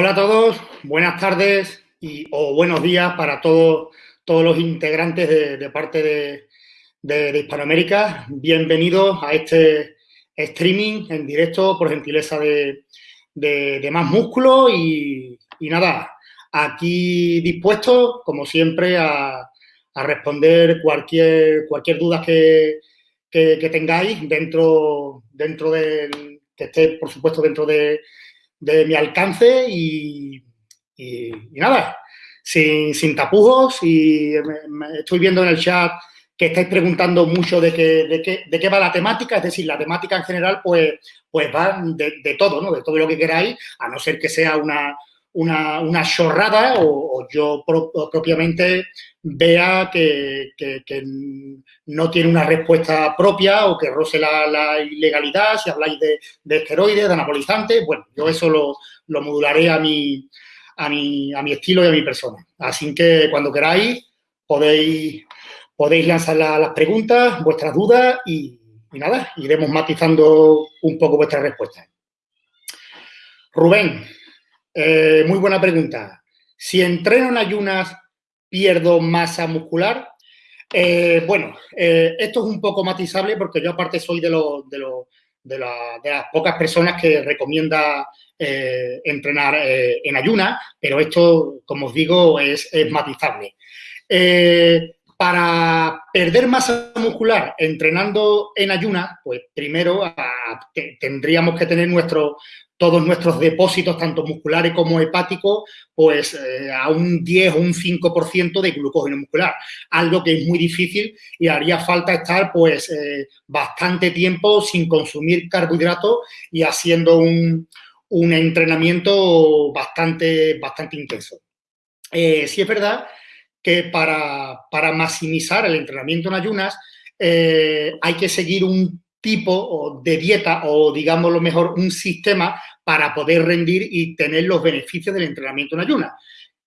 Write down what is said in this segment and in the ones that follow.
Hola a todos, buenas tardes y, o buenos días para todos, todos los integrantes de, parte de, Hispanoamérica. Bienvenidos a este streaming en directo por gentileza de, Más Músculo y, nada, aquí dispuesto, como siempre, a, responder cualquier, cualquier duda que, tengáis dentro, dentro del, que esté, por supuesto, dentro de de mi alcance y, nada, sin, tapujos y estoy viendo en el chat que estáis preguntando mucho de qué, de qué, va la temática, es decir, la temática en general pues, pues va de, todo, ¿no? De todo lo que queráis, a no ser que sea una, una, chorrada o, yo propiamente vea que, no tiene una respuesta propia o que roce la, ilegalidad, si habláis de, esteroides, de anabolizantes, bueno, yo eso lo, modularé a mi, a, mi, a mi estilo y a mi persona. Así que cuando queráis podéis, podéis lanzar las preguntas, vuestras dudas y, y nada, iremos matizando un poco vuestras respuestas. Rubén, eh, muy buena pregunta. Si entreno en ayunas, ¿pierdo masa muscular? Eh, bueno, eh, esto es un poco matizable porque yo aparte soy de, de, las pocas personas que recomienda entrenar en ayunas, pero esto, como os digo, es matizable. Para perder masa muscular entrenando en ayunas, pues primero ah, tendríamos que tener todos nuestros depósitos, tanto musculares como hepáticos, pues eh, a un 10 o un 5% de glucógeno muscular, algo que es muy difícil y haría falta estar pues eh, bastante tiempo sin consumir carbohidratos y haciendo un, entrenamiento bastante, bastante intenso. Eh, sí es verdad que para, para, maximizar el entrenamiento en ayunas hay que seguir un tipo de dieta o, digamos lo mejor, un sistema para poder rendir y tener los beneficios del entrenamiento en ayunas,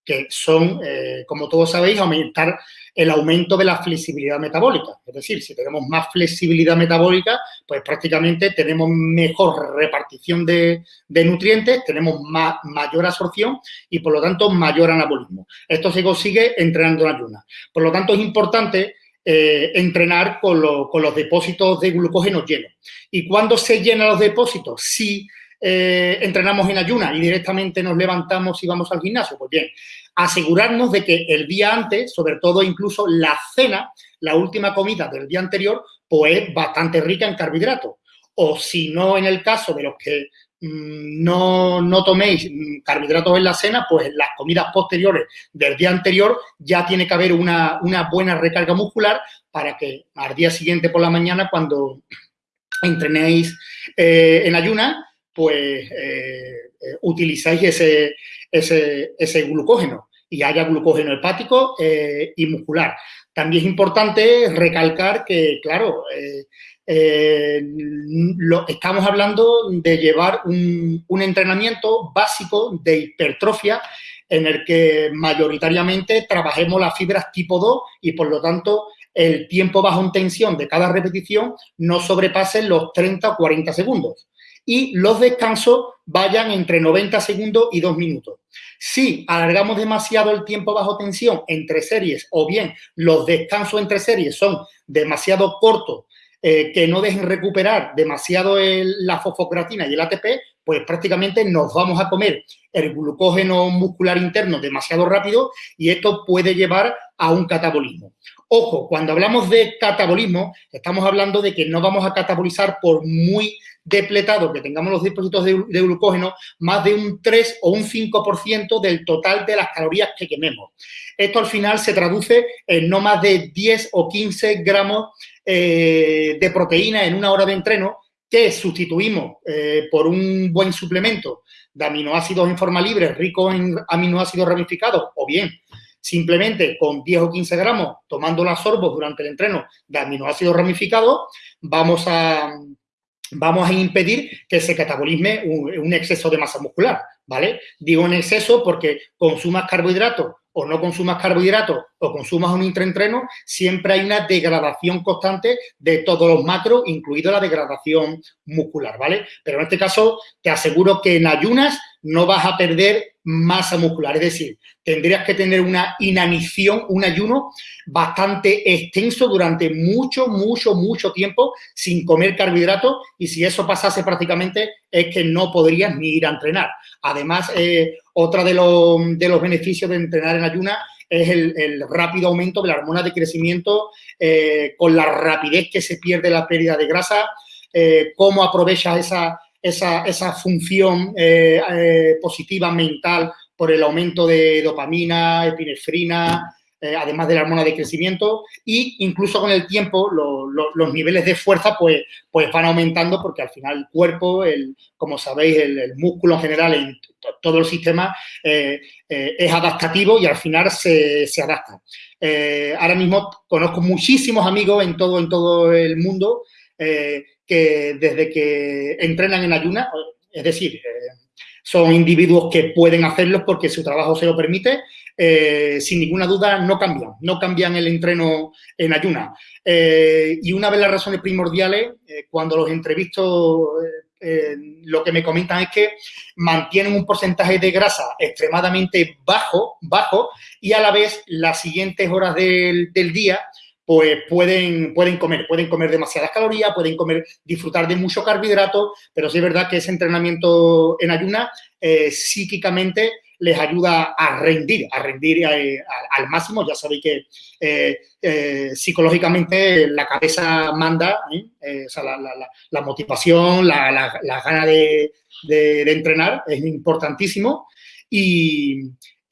que son, eh, como todos sabéis, aumentar el aumento de la flexibilidad metabólica. Es decir, si tenemos más flexibilidad metabólica, pues prácticamente tenemos mejor repartición de, nutrientes, tenemos mayor absorción y, por lo tanto, mayor anabolismo. Esto se consigue entrenando en ayunas. Por lo tanto, es importante eh, entrenar con, los depósitos de glucógeno llenos. ¿Y cuándo se llenan los depósitos? Si eh, entrenamos en ayuna y directamente nos levantamos y vamos al gimnasio. Pues bien, asegurarnos de que el día antes, sobre todo incluso la cena, la última comida del día anterior, pues es bastante rica en carbohidratos. O si no en el caso de los que Mm, no, no toméis mm, carbohidratos en la cena, pues en las comidas posteriores del día anterior ya tiene que haber una, buena recarga muscular para que al día siguiente por la mañana, cuando entrenéis eh, en ayuna, pues eh, eh, utilizáis ese, ese, glucógeno y haya glucógeno hepático y muscular. También es importante recalcar que, claro, eh, lo, estamos hablando de llevar un, entrenamiento básico de hipertrofia en el que mayoritariamente trabajemos las fibras tipo 2 y por lo tanto el tiempo bajo en tensión de cada repetición no sobrepase los 30 o 40 segundos y los descansos vayan entre 90 segundos y 2 minutos. Si alargamos demasiado el tiempo bajo tensión entre series o bien los descansos entre series son demasiado cortos eh, que no dejen recuperar demasiado la fosfocreatina y el ATP, pues prácticamente nos vamos a comer el glucógeno muscular interno demasiado rápido y esto puede llevar a un catabolismo. Ojo, cuando hablamos de catabolismo, estamos hablando de que no vamos a catabolizar por muy depletado que tengamos los depósitos de, glucógeno, más de un 3 o un 5% del total de las calorías que quememos. Esto al final se traduce en no más de 10 o 15 gramos eh, de proteína en una hora de entreno que sustituimos eh, por un buen suplemento de aminoácidos en forma libre, rico en aminoácidos ramificados, o bien simplemente con 10 o 15 gramos tomando las sorbos durante el entreno de aminoácidos ramificados, vamos a, vamos a impedir que se catabolisme un, exceso de masa muscular, ¿vale? Digo en exceso porque consumas carbohidratos o no consumas carbohidratos o consumas un intraentreno, siempre hay una degradación constante de todos los macros, incluido la degradación muscular, ¿vale? Pero en este caso te aseguro que en ayunas no vas a perder masa muscular. Es decir, tendrías que tener una inanición, un ayuno bastante extenso durante mucho, mucho, mucho tiempo sin comer carbohidratos y si eso pasase prácticamente es que no podrías ni ir a entrenar. Además, eh, otra de los, de los beneficios de entrenar en ayuna es el, rápido aumento de la hormona de crecimiento eh, con la rapidez que se pierde la pérdida de grasa, eh, cómo aprovechas esa, esa, esa función eh, positiva mental por el aumento de dopamina, epinefrina, eh, además de la hormona de crecimiento, y incluso con el tiempo los niveles de fuerza pues, pues van aumentando porque al final el cuerpo, el, como sabéis, el, músculo en general en todo el sistema eh, eh, es adaptativo y al final se, se adapta. ahora mismo conozco muchísimos amigos en todo, en todo el mundo que desde que entrenan en ayuna, es decir, son individuos que pueden hacerlo porque su trabajo se lo permite, eh, sin ninguna duda no cambian, no cambian el entreno en ayuna. Eh, y una de las razones primordiales, eh, cuando los entrevisto, lo que me comentan es que mantienen un porcentaje de grasa extremadamente bajo, bajo y a la vez las siguientes horas del día pues pueden, pueden comer, pueden comer demasiadas calorías, pueden comer, disfrutar de mucho carbohidrato, pero sí es verdad que ese entrenamiento en ayuna psíquicamente les ayuda a rendir, a rendir eh, al máximo. Ya sabéis que eh, eh, psicológicamente la cabeza manda, la, motivación, la, gana de, entrenar es importantísimo y,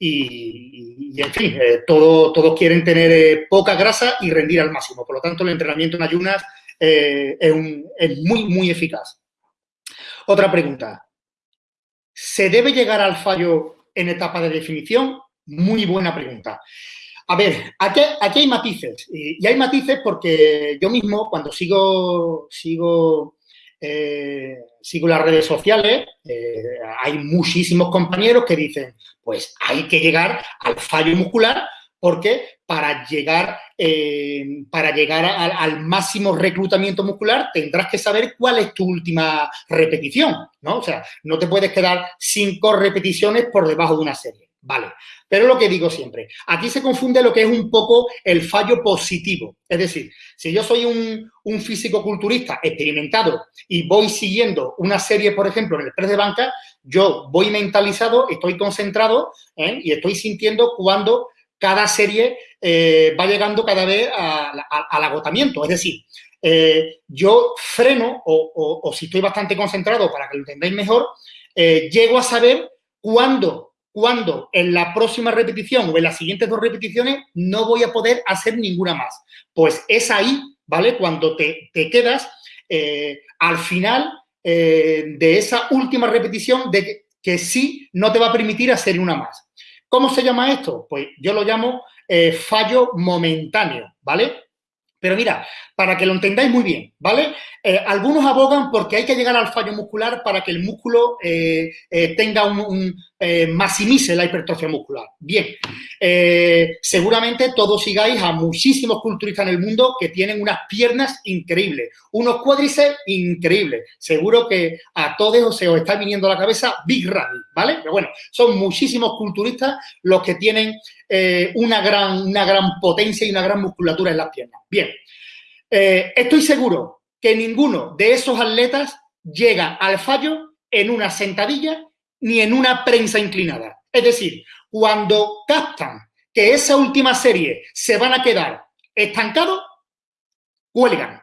en fin, todos quieren tener poca grasa y rendir al máximo. Por lo tanto, el entrenamiento en ayunas es, es muy, muy eficaz. Otra pregunta. ¿Se debe llegar al fallo en etapa de definición? Muy buena pregunta. A ver, aquí, aquí hay matices. Y, hay matices porque yo mismo, cuando sigo, sigo, eh, sigo las redes sociales, eh, hay muchísimos compañeros que dicen, pues hay que llegar al fallo muscular porque para llegar, eh, para llegar al, máximo reclutamiento muscular tendrás que saber cuál es tu última repetición, ¿no? O sea, no te puedes quedar cinco repeticiones por debajo de una serie, ¿vale? Pero lo que digo siempre, aquí se confunde lo que es un poco el fallo positivo. Es decir, si yo soy un, físico culturista experimentado y voy siguiendo una serie, por ejemplo, en el press de banca, yo voy mentalizado, estoy concentrado ¿eh? y estoy sintiendo cuando cada serie eh, va llegando cada vez al agotamiento. Es decir, eh, yo freno o, si estoy bastante concentrado para que lo entendáis mejor, llego a saber cuándo, cuándo en la próxima repetición o en las siguientes dos repeticiones no voy a poder hacer ninguna más. Pues es ahí, ¿vale? Cuando te, te quedas al final de esa última repetición de que, que sí no te va a permitir hacer una más. ¿Cómo se llama esto? Pues yo lo llamo eh, fallo momentáneo, ¿vale? Pero mira, para que lo entendáis muy bien, ¿vale? Eh, algunos abogan porque hay que llegar al fallo muscular para que el músculo eh, eh, tenga un, maximice la hipertrofia muscular. Bien, seguramente todos sigáis a muchísimos culturistas en el mundo que tienen unas piernas increíbles, unos cuádriceps increíbles. Seguro que a todos os está viniendo la cabeza Big Ramy, ¿vale? Pero bueno, son muchísimos culturistas los que tienen una, gran, una gran potencia y una gran musculatura en las piernas. Bien, eh, estoy seguro que ninguno de esos atletas llega al fallo en una sentadilla ni en una prensa inclinada. Es decir, cuando captan que esa última serie se van a quedar estancados, cuelgan.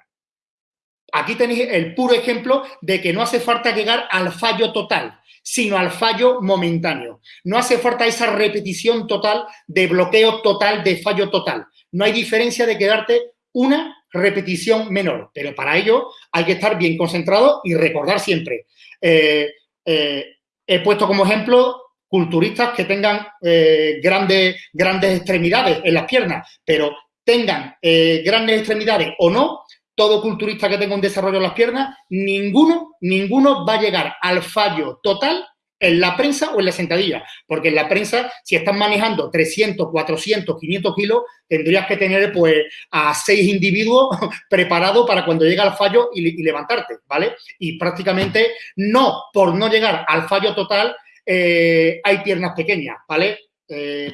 Aquí tenéis el puro ejemplo de que no hace falta llegar al fallo total, sino al fallo momentáneo. No hace falta esa repetición total de bloqueo total, de fallo total. No hay diferencia de quedarte una repetición menor. Pero para ello hay que estar bien concentrado y recordar siempre. Eh, eh, he puesto como ejemplo culturistas que tengan eh, grandes, grandes extremidades en las piernas, pero tengan grandes extremidades o no, todo culturista que tenga un desarrollo en las piernas, ninguno, ninguno va a llegar al fallo total en la prensa o en la sentadilla, porque en la prensa, si estás manejando 300, 400, 500 kilos, tendrías que tener pues a seis individuos preparados para cuando llegue al fallo y, levantarte, ¿vale? Y prácticamente no, por no llegar al fallo total, hay piernas pequeñas, ¿vale?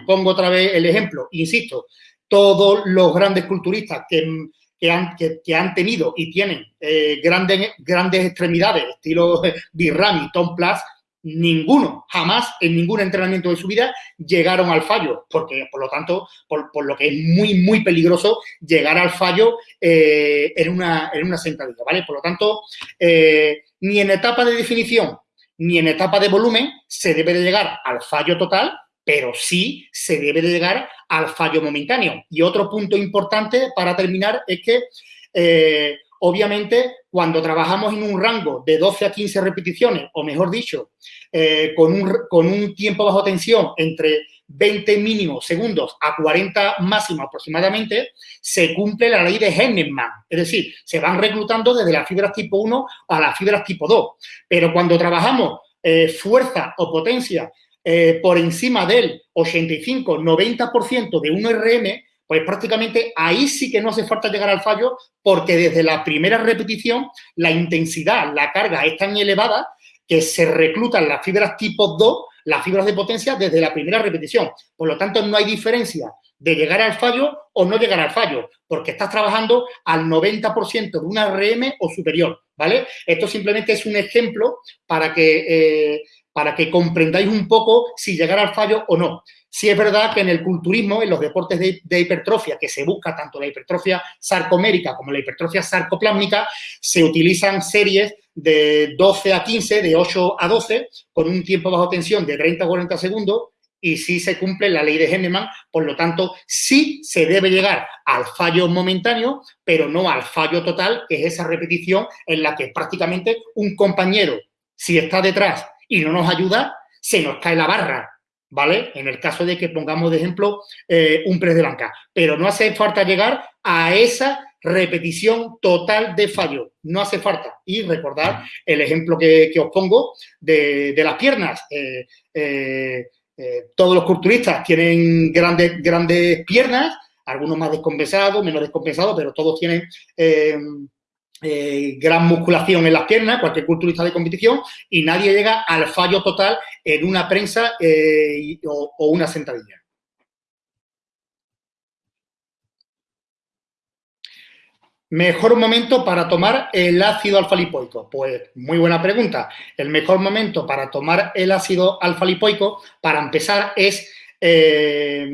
pongo otra vez el ejemplo, insisto, todos los grandes culturistas que, han, que, han, tenido y tienen grandes, grandes extremidades, estilo Birrami, Tom Plus, ninguno, jamás en ningún entrenamiento de su vida llegaron al fallo, porque por lo tanto, por, lo que es muy, muy peligroso llegar al fallo eh, en, una, en una sentadilla, ¿vale? Por lo tanto, eh, ni en etapa de definición ni en etapa de volumen se debe de llegar al fallo total, pero sí se debe de llegar al fallo momentáneo. Y otro punto importante para terminar es que eh, Obviamente, cuando trabajamos en un rango de 12 a 15 repeticiones, o mejor dicho, eh, con, un, con, un, tiempo bajo tensión entre 20 mínimos segundos a 40 máximos aproximadamente, se cumple la ley de Henneman. Es decir, se van reclutando desde las fibras tipo 1 a las fibras tipo 2. Pero cuando trabajamos eh, fuerza o potencia eh, por encima del 85-90% de un RM, pues prácticamente ahí sí que no hace falta llegar al fallo porque desde la primera repetición la intensidad, la carga es tan elevada que se reclutan las fibras tipo 2, las fibras de potencia, desde la primera repetición. Por lo tanto, no hay diferencia de llegar al fallo o no llegar al fallo, porque estás trabajando al 90% de una RM o superior, ¿vale? Esto simplemente es un ejemplo para que, eh, para que comprendáis un poco si llegar al fallo o no. Sí es verdad que en el culturismo, en los deportes de, hipertrofia, que se busca tanto la hipertrofia sarcomérica como la hipertrofia sarcoplásmica, se utilizan series de 12 a 15, de 8 a 12, con un tiempo bajo tensión de 30 a 40 segundos, y sí se cumple la ley de Henneman, por lo tanto, sí se debe llegar al fallo momentáneo, pero no al fallo total, que es esa repetición en la que prácticamente un compañero, si está detrás y no nos ayuda, se nos cae la barra, ¿vale? En el caso de que pongamos de ejemplo eh, un press de banca. Pero no hace falta llegar a esa repetición total de fallo. No hace falta. Y recordar el ejemplo que, os pongo de, las piernas. Eh, eh, todos los culturistas tienen grandes, grandes piernas, algunos más descompensados, menos descompensados, pero todos tienen eh, gran musculación en las piernas, cualquier culturista de competición, y nadie llega al fallo total en una prensa eh, o, una sentadilla. Mejor momento para tomar el ácido alfa-lipoico. Pues muy buena pregunta. El mejor momento para tomar el ácido alfa-lipoico, para empezar, es eh,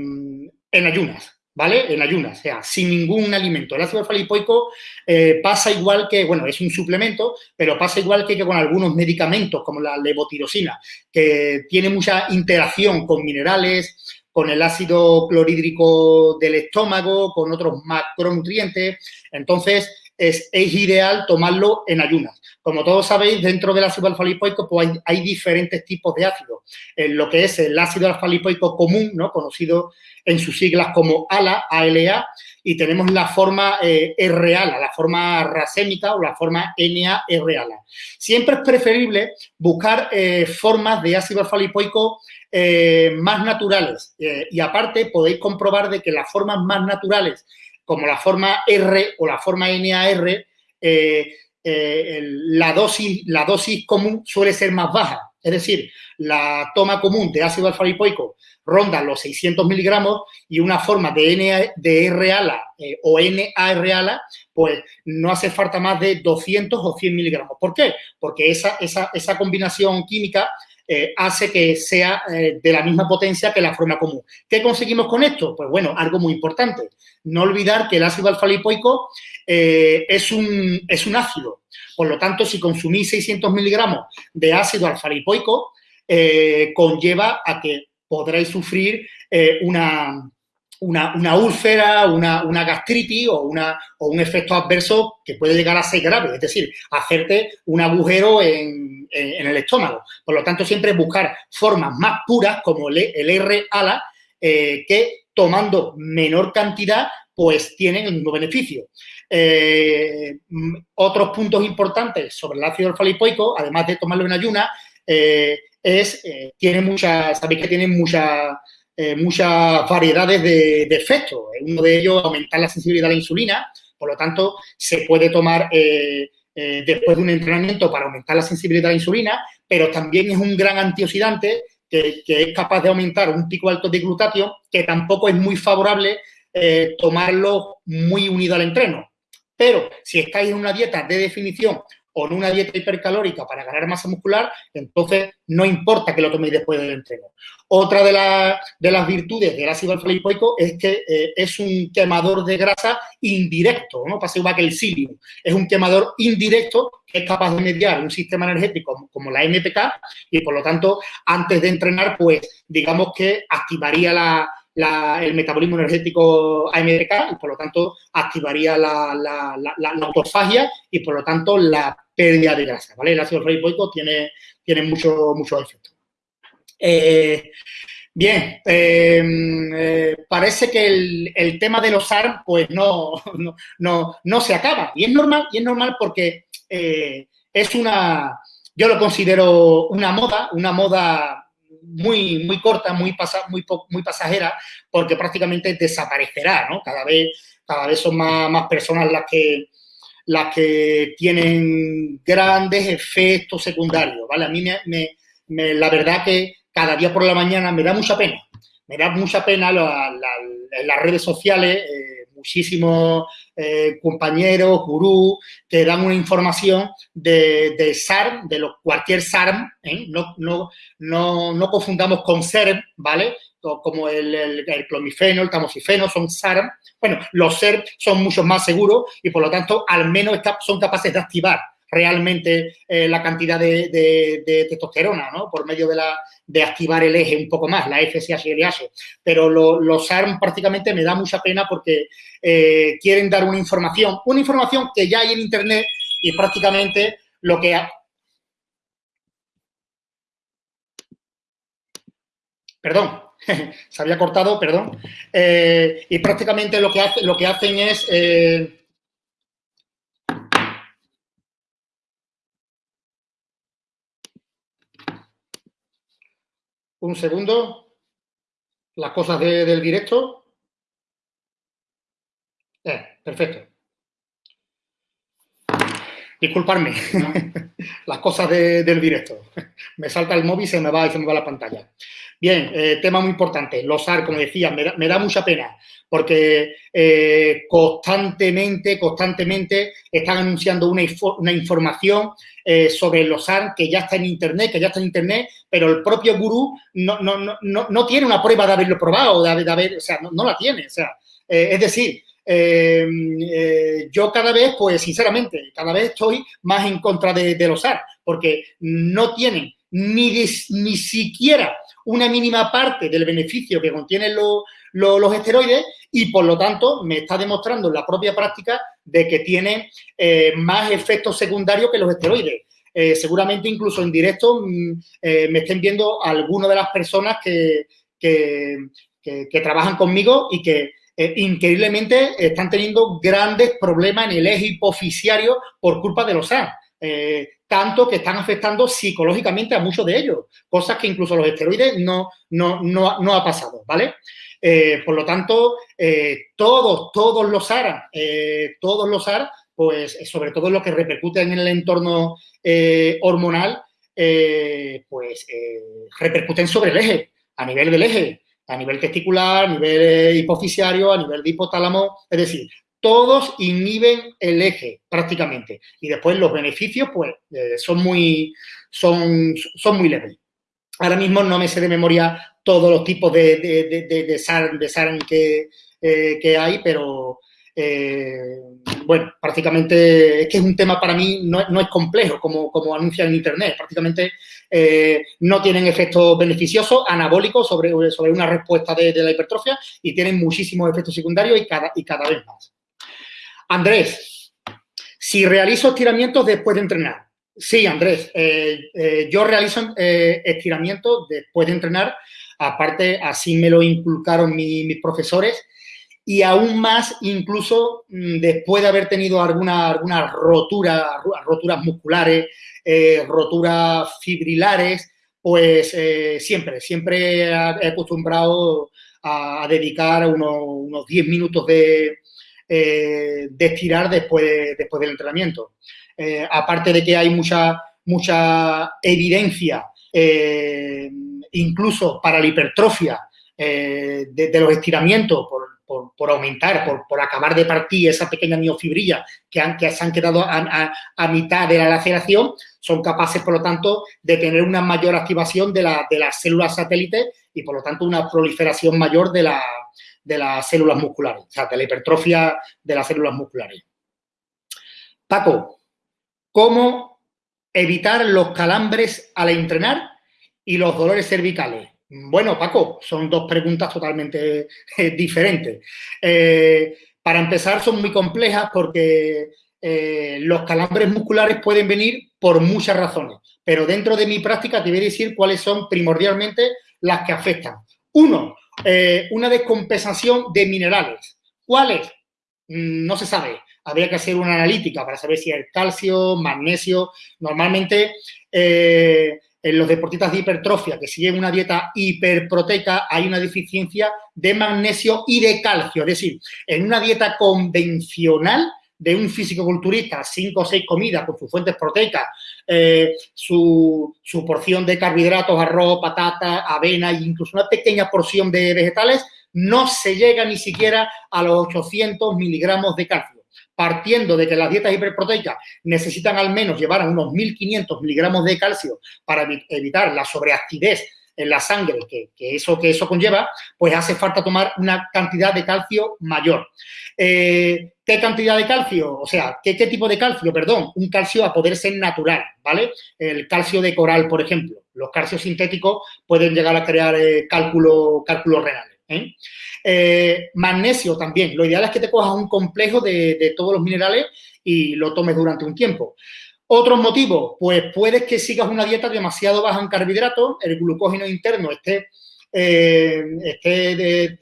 en ayunas. ¿Vale? En ayunas, o sea, sin ningún alimento. El ácido alfa-lipoico eh, pasa igual que, bueno, es un suplemento, pero pasa igual que, con algunos medicamentos como la levotirosina, que tiene mucha interacción con minerales, con el ácido clorhídrico del estómago, con otros macronutrientes. Entonces, es, ideal tomarlo en ayunas. Como todos sabéis, dentro del ácido alfa-lipoico pues hay, diferentes tipos de ácido. En lo que es el ácido alfa-lipoico común, ¿no? conocido en sus siglas como ALA, ALA, y tenemos la forma eh, R-ALA, la forma racémica o la forma NA-R-ALA. Siempre es preferible buscar eh, formas de ácido alfa-lipoico eh, más naturales y aparte podéis comprobar de que las formas más naturales como la forma R o la forma NAR, eh, eh, la, dosis, la dosis común suele ser más baja. Es decir, la toma común de ácido alfa-lipoico ronda los 600 miligramos y una forma de, NA, de R-ALA eh, o NAR-ALA, pues no hace falta más de 200 o 100 miligramos. ¿Por qué? Porque esa, esa, esa combinación química eh, hace que sea eh, de la misma potencia que la forma común. ¿Qué conseguimos con esto? Pues bueno, algo muy importante. No olvidar que el ácido alfa-lipoico eh, es, un, es un ácido. Por lo tanto, si consumís 600 miligramos de ácido alfa-lipoico, conlleva a que podréis sufrir una, una, úlcera, una, gastritis o, un efecto adverso que puede llegar a ser grave, es decir, hacerte un agujero en, el estómago. Por lo tanto, siempre buscar formas más puras como el, R-ALA eh, que tomando menor cantidad pues tienen el mismo beneficio. Eh, otros puntos importantes sobre el ácido alfa-lipoico, además de tomarlo en ayuna, eh, es, tiene mucha, sabéis que tiene mucha eh, muchas variedades de, efectos. Uno de ellos, aumentar la sensibilidad a la insulina, por lo tanto, se puede tomar eh, eh, después de un entrenamiento para aumentar la sensibilidad a la insulina, pero también es un gran antioxidante que, es capaz de aumentar un pico alto de glutatio, que tampoco es muy favorable eh, tomarlo muy unido al entreno. Pero si estáis en una dieta de definición o en una dieta hipercalórica para ganar masa muscular, entonces no importa que lo toméis después del entreno. Otra de, de las virtudes del ácido alfa-lipoico es que eh, es un quemador de grasa indirecto, ¿no? Que el psyllium. Es un quemador indirecto que es capaz de mediar un sistema energético como la MPK y, por lo tanto, antes de entrenar, pues, digamos que activaría la, el metabolismo energético AMPK y, por lo tanto, activaría la, autofagia y, por lo tanto, la pérdida de grasa. El ácido riboico tiene, tiene muchos mucho efectos. Eh, bien, eh, eh, parece que el, tema de los ARM, pues, no, no, no, se acaba. Y es normal, y es normal porque es una, yo lo considero una moda, una moda muy, muy corta, muy, muy, muy pasajera, porque prácticamente desaparecerá, ¿no? Cada vez, cada vez son más, personas las que, las que tienen grandes efectos secundarios, ¿vale? A mí me, la verdad que cada día por la mañana me da mucha pena, me da mucha pena las redes sociales, eh, muchísimos eh, compañeros, gurús, que dan una información de, de SARM, de lo, cualquier SARM, ¿eh? no, no, no, no, confundamos con SERM, ¿vale? Como el, el, clomifeno, el tamoxifeno, son SARM. Bueno, los SERM son mucho más seguros y, por lo tanto, al menos son capaces de activar realmente eh, la cantidad de, testosterona, ¿no? Por medio de, la, de activar el eje un poco más, la FSH y LH. Pero los ARM prácticamente me da mucha pena porque eh, quieren dar una información, una información que ya hay en Internet y prácticamente lo que... Perdón, se había cortado, perdón. Eh, y prácticamente lo que, hace, lo que hacen es... Un segundo. Las cosas del directo. Eh, perfecto. Disculparme. Las cosas del directo. Me salta el móvil y se me va, y se me va la pantalla. Bien, eh, tema muy importante. Los AR, como decía, me da, mucha pena porque eh, constantemente, constantemente están anunciando una información eh, sobre los AR que ya está en Internet, que ya está en Internet, pero el propio gurú no, no, no, no tiene una prueba de haberlo probado, de, de haber, o sea, no, la tiene. O sea, es decir, yo cada vez, pues sinceramente, cada vez estoy más en contra de, de los AR, porque no tienen ni, ni siquiera una mínima parte del beneficio que contienen los esteroides y, por lo tanto, me está demostrando en la propia práctica de que tiene eh, más efectos secundarios que los esteroides. Eh, seguramente incluso en directo mm, eh, me estén viendo algunas de las personas que, que, trabajan conmigo y que increíblemente están teniendo grandes problemas en el eje hipofisiario por culpa de los SAN tanto que están afectando psicológicamente a muchos de ellos, cosas que incluso los esteroides no, no, no, ha pasado, ¿vale? Eh, por lo tanto, eh, todos, todos los AR, eh, todos los AR, pues sobre todo lo que repercute en el entorno hormonal, pues repercuten sobre el eje, a nivel del eje, a nivel testicular, a nivel hipofisiario, a nivel de hipotálamo, es decir, todos inhiben el eje prácticamente. Y después los beneficios, pues, son, muy, son, son muy leves. Ahora mismo no me sé de memoria todos los tipos de, de, de, de SARM, que, eh, que, hay, pero eh, bueno, prácticamente es que es un tema para mí no, no es complejo como, como anuncian en Internet. Prácticamente no tienen efectos beneficiosos, anabólicos sobre, sobre una respuesta de, la hipertrofia y tienen muchísimos efectos secundarios y cada, y cada vez más. Andrés, si realizo estiramientos después de entrenar. Sí, Andrés, eh, eh, yo realizo eh, estiramientos después de entrenar. Aparte, así me lo inculcaron mis profesores. Y aún más, incluso mm, después de haber tenido alguna, alguna rotura, roturas musculares, roturas fibrilares, pues siempre, siempre he acostumbrado a, dedicar unos, unos 10 minutos de, de estirar después, después del entrenamiento. Eh, aparte de que hay mucha, mucha evidencia, eh, incluso para la hipertrofia de, los estiramientos, por, aumentar, por, acabar de partir esa pequeña miofibrilla que, han, que se han quedado a, mitad de la laceración, son capaces, por lo tanto, de tener una mayor activación de, de las células satélites y, por lo tanto, una proliferación mayor de, la, de las células musculares, o sea, de la hipertrofia de las células musculares. Paco, ¿cómo evitar los calambres al entrenar y los dolores cervicales? Bueno, Paco, son dos preguntas totalmente eh, diferentes. Eh, para empezar, son muy complejas porque eh, los calambres musculares pueden venir por muchas razones, pero dentro de mi práctica te voy a decir cuáles son primordialmente las que afectan. Uno, una descompensación de minerales. ¿Cuáles? Mm, no se sabe. Habría que hacer una analítica para saber si es calcio, magnesio. Normalmente en los deportistas de hipertrofia que siguen una dieta hiperproteica hay una deficiencia de magnesio y de calcio. Es decir, en una dieta convencional de un físico-culturista, cinco o seis comidas con sus fuentes proteicas, eh, su, su, porción de carbohidratos, arroz, patata, avena e incluso una pequeña porción de vegetales, no se llega ni siquiera a los 800 miligramos de calcio partiendo de que las dietas hiperproteicas necesitan al menos llevar a unos 1.500 miligramos de calcio para evitar la sobreactividad en la sangre que, eso, que eso conlleva, pues hace falta tomar una cantidad de calcio mayor. Eh, ¿Qué cantidad de calcio? O sea, ¿qué, tipo de calcio? Perdón, un calcio a poder ser natural, ¿vale? El calcio de coral, por ejemplo. Los calcios sintéticos pueden llegar a crear eh, cálculos renales. ¿Eh? Eh, magnesio también. Lo ideal es que te cojas un complejo de, todos los minerales y lo tomes durante un tiempo. Otros motivos, pues puedes que sigas una dieta demasiado baja en carbohidratos, el glucógeno interno esté, eh, esté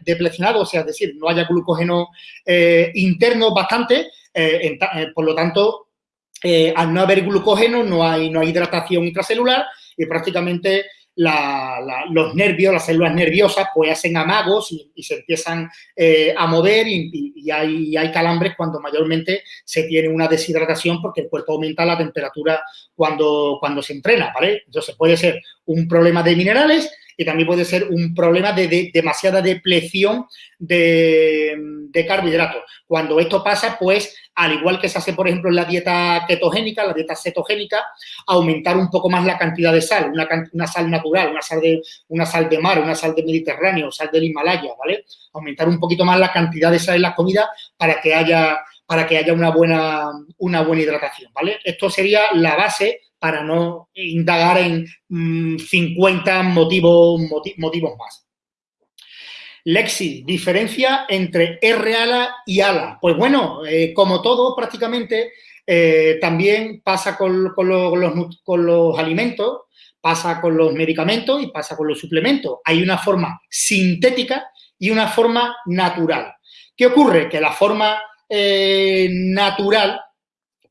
deplecionado, o sea, es decir, no haya glucógeno interno bastante, por lo tanto, al no haber glucógeno no hay, no hay hidratación intracelular y prácticamente los nervios, las células nerviosas, pues hacen amagos y, se empiezan eh, a mover y, hay, hay, calambres cuando mayormente se tiene una deshidratación porque el cuerpo aumenta la temperatura cuando, cuando se entrena. Entonces puede ser un problema de minerales y también puede ser un problema de, demasiada depleción de, carbohidratos. Cuando esto pasa, pues al igual que se hace, por ejemplo, en la dieta ketogénica, la dieta cetogénica, aumentar un poco más la cantidad de sal, una, sal natural, una sal, de, una sal de mar, una sal de Mediterráneo, sal del Himalaya, ¿vale? Aumentar un poquito más la cantidad de sal en las comidas para que haya, para que haya una buena, una buena hidratación, ¿vale? Esto sería la base para no indagar en 50 mm, motivos, motivos más. Lexi, diferencia entre R-ala y ala. Pues bueno, eh, como todo prácticamente, eh, también pasa con, los, alimentos, pasa con los medicamentos y pasa con los suplementos. Hay una forma sintética y una forma natural. ¿Qué ocurre? Que la forma eh, natural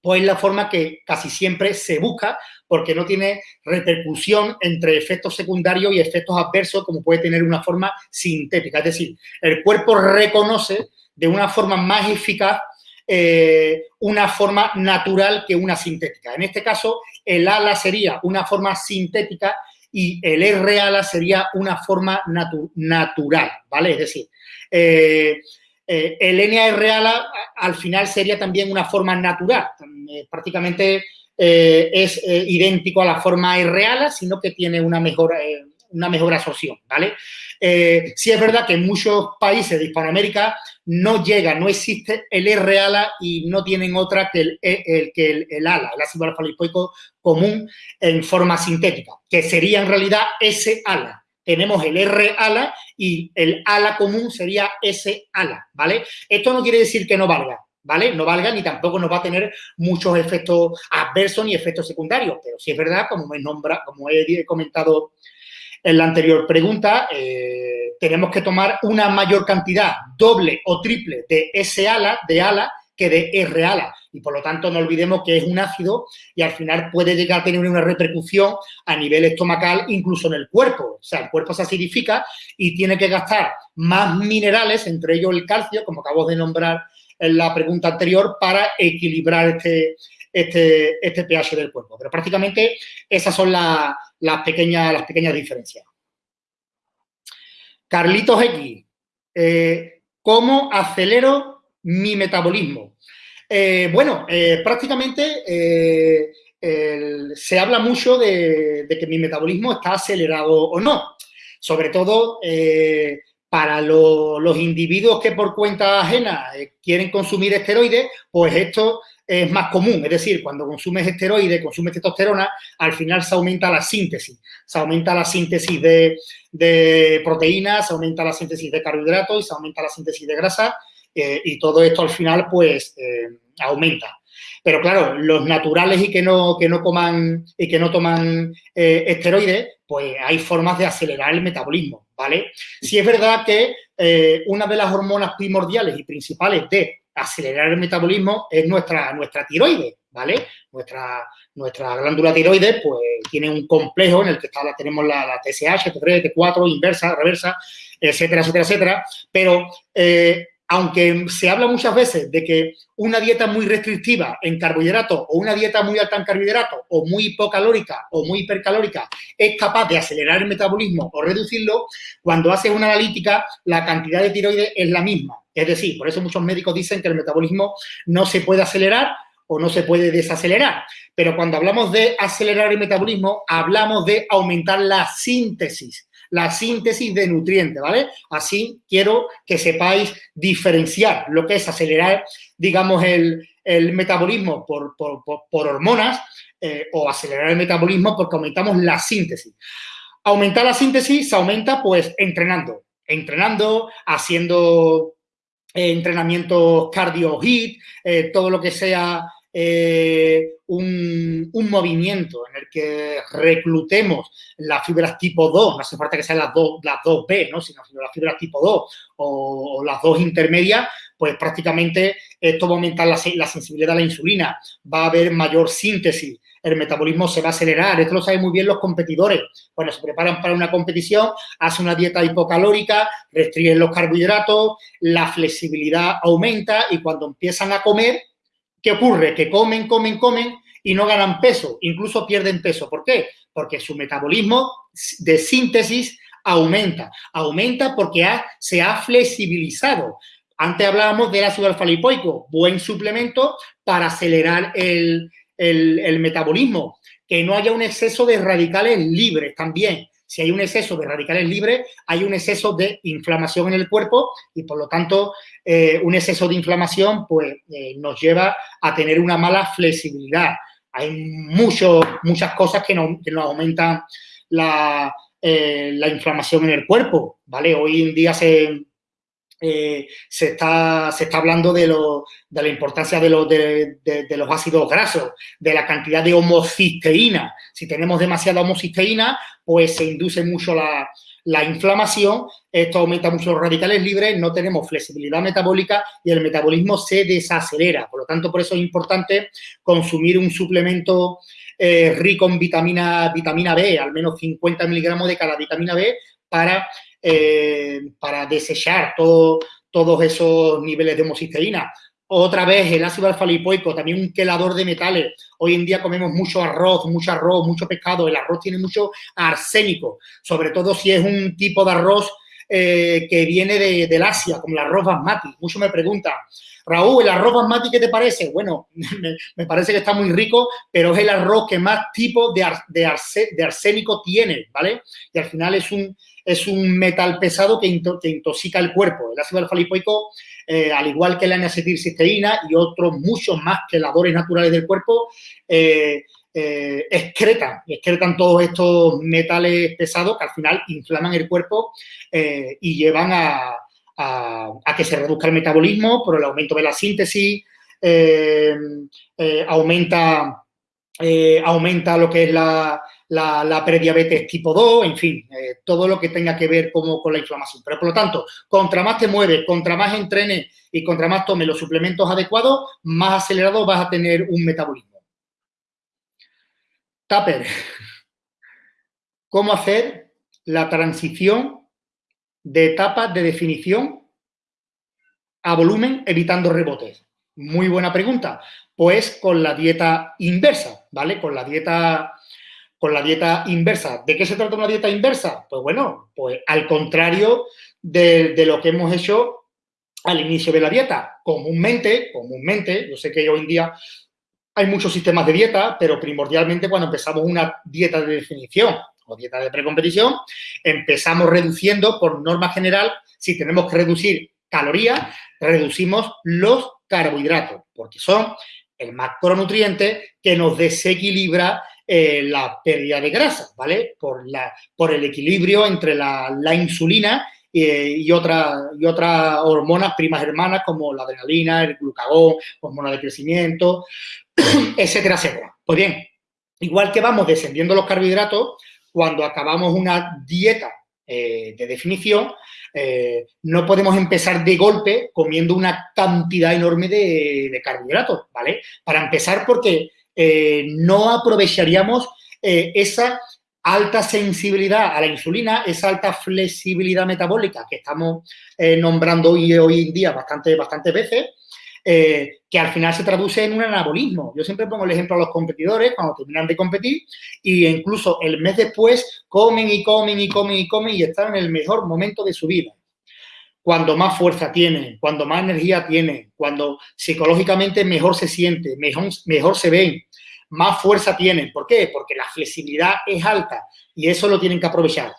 pues es la forma que casi siempre se busca porque no tiene repercusión entre efectos secundarios y efectos adversos como puede tener una forma sintética. Es decir, el cuerpo reconoce de una forma más eficaz eh, una forma natural que una sintética. En este caso, el ala sería una forma sintética y el R ala sería una forma natural, ¿vale? Es decir, eh, eh, el NAR ala al final sería también una forma natural, prácticamente eh, es eh, idéntico a la forma real, sino que tiene una mejor, eh, una mejor absorción, ¿vale? sí es verdad que en muchos países de Hispanoamérica no llega, no existe el R-ALA y no tienen otra que el, el que el, ALA, el ácido alfa común en forma sintética, que sería en realidad ese ALA. Tenemos el R-ALA y el ALA común sería ese ALA, ¿vale? Esto no quiere decir que no valga, ¿vale? No valga ni tampoco nos va a tener muchos efectos adversos ni efectos secundarios, pero sí es verdad, como, me nombra, como he comentado en la anterior pregunta, eh, tenemos que tomar una mayor cantidad, doble o triple, de S ala, de ala, que de R ala. Y por lo tanto, no olvidemos que es un ácido y al final puede llegar a tener una repercusión a nivel estomacal, incluso en el cuerpo. O sea, el cuerpo se acidifica y tiene que gastar más minerales, entre ellos el calcio, como acabo de nombrar en la pregunta anterior para equilibrar este, este, este pH del cuerpo. Pero prácticamente esas son las, pequeñas, las pequeñas diferencias. Carlitos X, eh, ¿cómo acelero mi metabolismo? Eh, bueno, eh, prácticamente se habla mucho de, que mi metabolismo está acelerado o no. Sobre todo para los individuos que por cuenta ajena quieren consumir esteroides, pues esto es más común, es decir, cuando consumes esteroides, consumes testosterona, al final se aumenta la síntesis, se aumenta la síntesis de, proteínas, se aumenta la síntesis de carbohidratos y se aumenta la síntesis de grasa eh, y todo esto al final pues eh, aumenta. Pero claro, los naturales y que no, que no coman y que no toman eh, esteroides, pues hay formas de acelerar el metabolismo, ¿vale? Si es verdad que una de las hormonas primordiales y principales de acelerar el metabolismo es nuestra, nuestra tiroides, ¿vale? Nuestra, nuestra glándula tiroides, pues, tiene un complejo en el que está, tenemos la, la TSH, T3, T4, inversa, reversa, etcétera, etcétera, etcétera. Pero eh, aunque se habla muchas veces de que una dieta muy restrictiva en carbohidratos o una dieta muy alta en carbohidratos o muy hipocalórica o muy hipercalórica es capaz de acelerar el metabolismo o reducirlo, cuando haces una analítica la cantidad de tiroides es la misma. Es decir, por eso muchos médicos dicen que el metabolismo no se puede acelerar o no se puede desacelerar. Pero cuando hablamos de acelerar el metabolismo, hablamos de aumentar la síntesis la síntesis de nutrientes, ¿vale? Así quiero que sepáis diferenciar lo que es acelerar, digamos, el, metabolismo por, hormonas eh, o acelerar el metabolismo porque aumentamos la síntesis. Aumentar la síntesis se aumenta, pues, entrenando. Entrenando, haciendo eh, entrenamientos cardio hit, eh, todo lo que sea eh, un, movimiento en el que reclutemos las fibras tipo 2, no hace falta que sean las dos, las dos B, ¿no? sino, las fibras tipo 2 o, las dos intermedias, pues prácticamente esto va a aumentar la, sensibilidad a la insulina, va a haber mayor síntesis, el metabolismo se va a acelerar. Esto lo saben muy bien los competidores. Cuando se preparan para una competición, hacen una dieta hipocalórica, restringen los carbohidratos, la flexibilidad aumenta y cuando empiezan a comer, ¿Qué ocurre? Que comen, comen, comen y no ganan peso, incluso pierden peso. ¿Por qué? Porque su metabolismo de síntesis aumenta. Aumenta porque se ha flexibilizado. Antes hablábamos del ácido alfa-lipoico, buen suplemento para acelerar el, el metabolismo. Que no haya un exceso de radicales libres también si hay un exceso de radicales libres, hay un exceso de inflamación en el cuerpo y, por lo tanto, eh, un exceso de inflamación pues, eh, nos lleva a tener una mala flexibilidad. Hay muchas cosas que, nos aumentan la, eh, la, inflamación en el cuerpo, ¿vale? Hoy en día se, eh, se, está, se está hablando de, lo, de la importancia de, de, los ácidos grasos, de la cantidad de homocisteína. Si tenemos demasiada homocisteína, pues se induce mucho la, la inflamación, esto aumenta mucho los radicales libres, no tenemos flexibilidad metabólica y el metabolismo se desacelera. Por lo tanto, por eso es importante consumir un suplemento eh, rico en vitamina, vitamina B, al menos 50 miligramos de cada vitamina B, para eh, para desechar todos esos niveles de homocisteína. Otra vez, el ácido alfa-lipoico, también un quelador de metales. Hoy en día comemos mucho arroz, mucho arroz, mucho pescado. El arroz tiene mucho arsénico, sobre todo si es un tipo de arroz eh, que viene de, del Asia, como el arroz basmati. Muchos me preguntan, Raúl, ¿el arroz basmati qué te parece? Bueno, me, parece que está muy rico, pero es el arroz que más tipo de, arsénico tiene, ¿vale? Y al final es un, metal pesado que, intoxica el cuerpo. El ácido alfa-lipoico, eh, al igual que la N-acetilcisteína y otros muchos más queladores naturales del cuerpo, eh, eh, excretan, excretan todos estos metales pesados que al final inflaman el cuerpo y llevan a, que se reduzca el metabolismo por el aumento de la síntesis, aumenta, aumenta lo que es la, la, prediabetes tipo 2, en fin, eh, todo lo que tenga que ver como con la inflamación. Pero, por lo tanto, contra más te mueves, contra más entrenes y contra más tomes los suplementos adecuados, más acelerado vas a tener un metabolismo. Tupper. ¿Cómo hacer la transición de etapas de definición a volumen evitando rebotes? Muy buena pregunta Pues con la dieta inversa, ¿vale? Con la dieta, con la dieta inversa. ¿De qué se trata una dieta inversa? Pues bueno, pues al contrario de, lo que hemos hecho al inicio de la dieta. Comúnmente, comúnmente, yo sé que hoy en día hay muchos sistemas de dieta, pero primordialmente cuando empezamos una dieta de definición o dieta de precompetición, empezamos reduciendo, por norma general, si tenemos que reducir calorías, reducimos los carbohidratos, porque son el macronutriente que nos desequilibra eh, la pérdida de grasa, ¿vale? Por, la, por el equilibrio entre la, la insulina y, otras y otras hormonas primas hermanas como la adrenalina, el glucagón, hormona de crecimiento, etcétera, etcétera. Pues bien, igual que vamos descendiendo los carbohidratos, cuando acabamos una dieta eh, de definición, eh, no podemos empezar de golpe comiendo una cantidad enorme de, carbohidratos, ¿vale? Para empezar porque eh, no aprovecharíamos esa alta sensibilidad a la insulina, esa alta flexibilidad metabólica que estamos nombrando hoy, hoy en día bastante, bastantes veces, eh, que al final se traduce en un anabolismo. Yo siempre pongo el ejemplo a los competidores cuando terminan de competir y incluso el mes después comen y comen y comen y comen y están en el mejor momento de su vida. Cuando más fuerza tienen, cuando más energía tienen, cuando psicológicamente mejor se siente, mejor, mejor se ven, más fuerza tienen. ¿Por qué? Porque la flexibilidad es alta y eso lo tienen que aprovechar.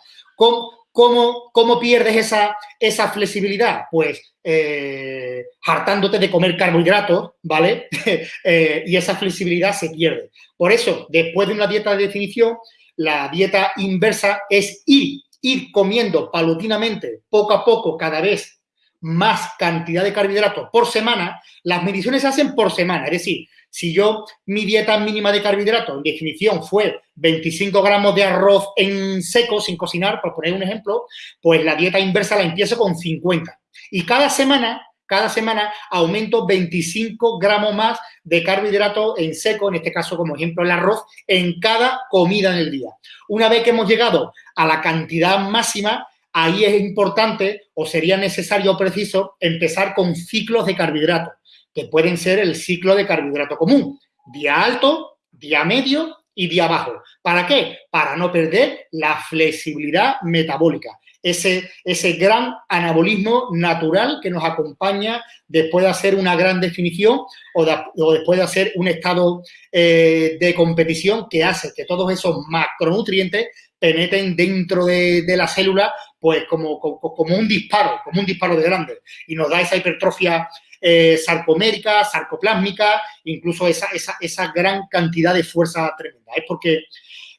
¿Cómo, cómo, pierdes esa, esa flexibilidad? Pues eh, hartándote de comer carbohidratos, ¿vale? Eh, y esa flexibilidad se pierde. Por eso, después de una dieta de definición, la dieta inversa es ir, ir comiendo paulatinamente, poco a poco, cada vez más cantidad de carbohidratos por semana. Las mediciones se hacen por semana, es decir, si yo, mi dieta mínima de carbohidratos, en definición, fue 25 gramos de arroz en seco, sin cocinar, por poner un ejemplo, pues la dieta inversa la empiezo con 50. Y cada semana, cada semana aumento 25 gramos más de carbohidratos en seco, en este caso, como ejemplo, el arroz, en cada comida en el día. Una vez que hemos llegado a la cantidad máxima, ahí es importante o sería necesario o preciso empezar con ciclos de carbohidratos que pueden ser el ciclo de carbohidrato común. Día alto, día medio y día bajo. ¿Para qué? Para no perder la flexibilidad metabólica. Ese, ese gran anabolismo natural que nos acompaña después de hacer una gran definición o, después de hacer un estado eh, de competición que hace que todos esos macronutrientes penetren dentro de, la célula pues como, como, como, un disparo, como un disparo de grande y nos da esa hipertrofia eh, sarcomérica, sarcoplásmica, incluso esa, esa, gran cantidad de fuerza tremenda. Es porque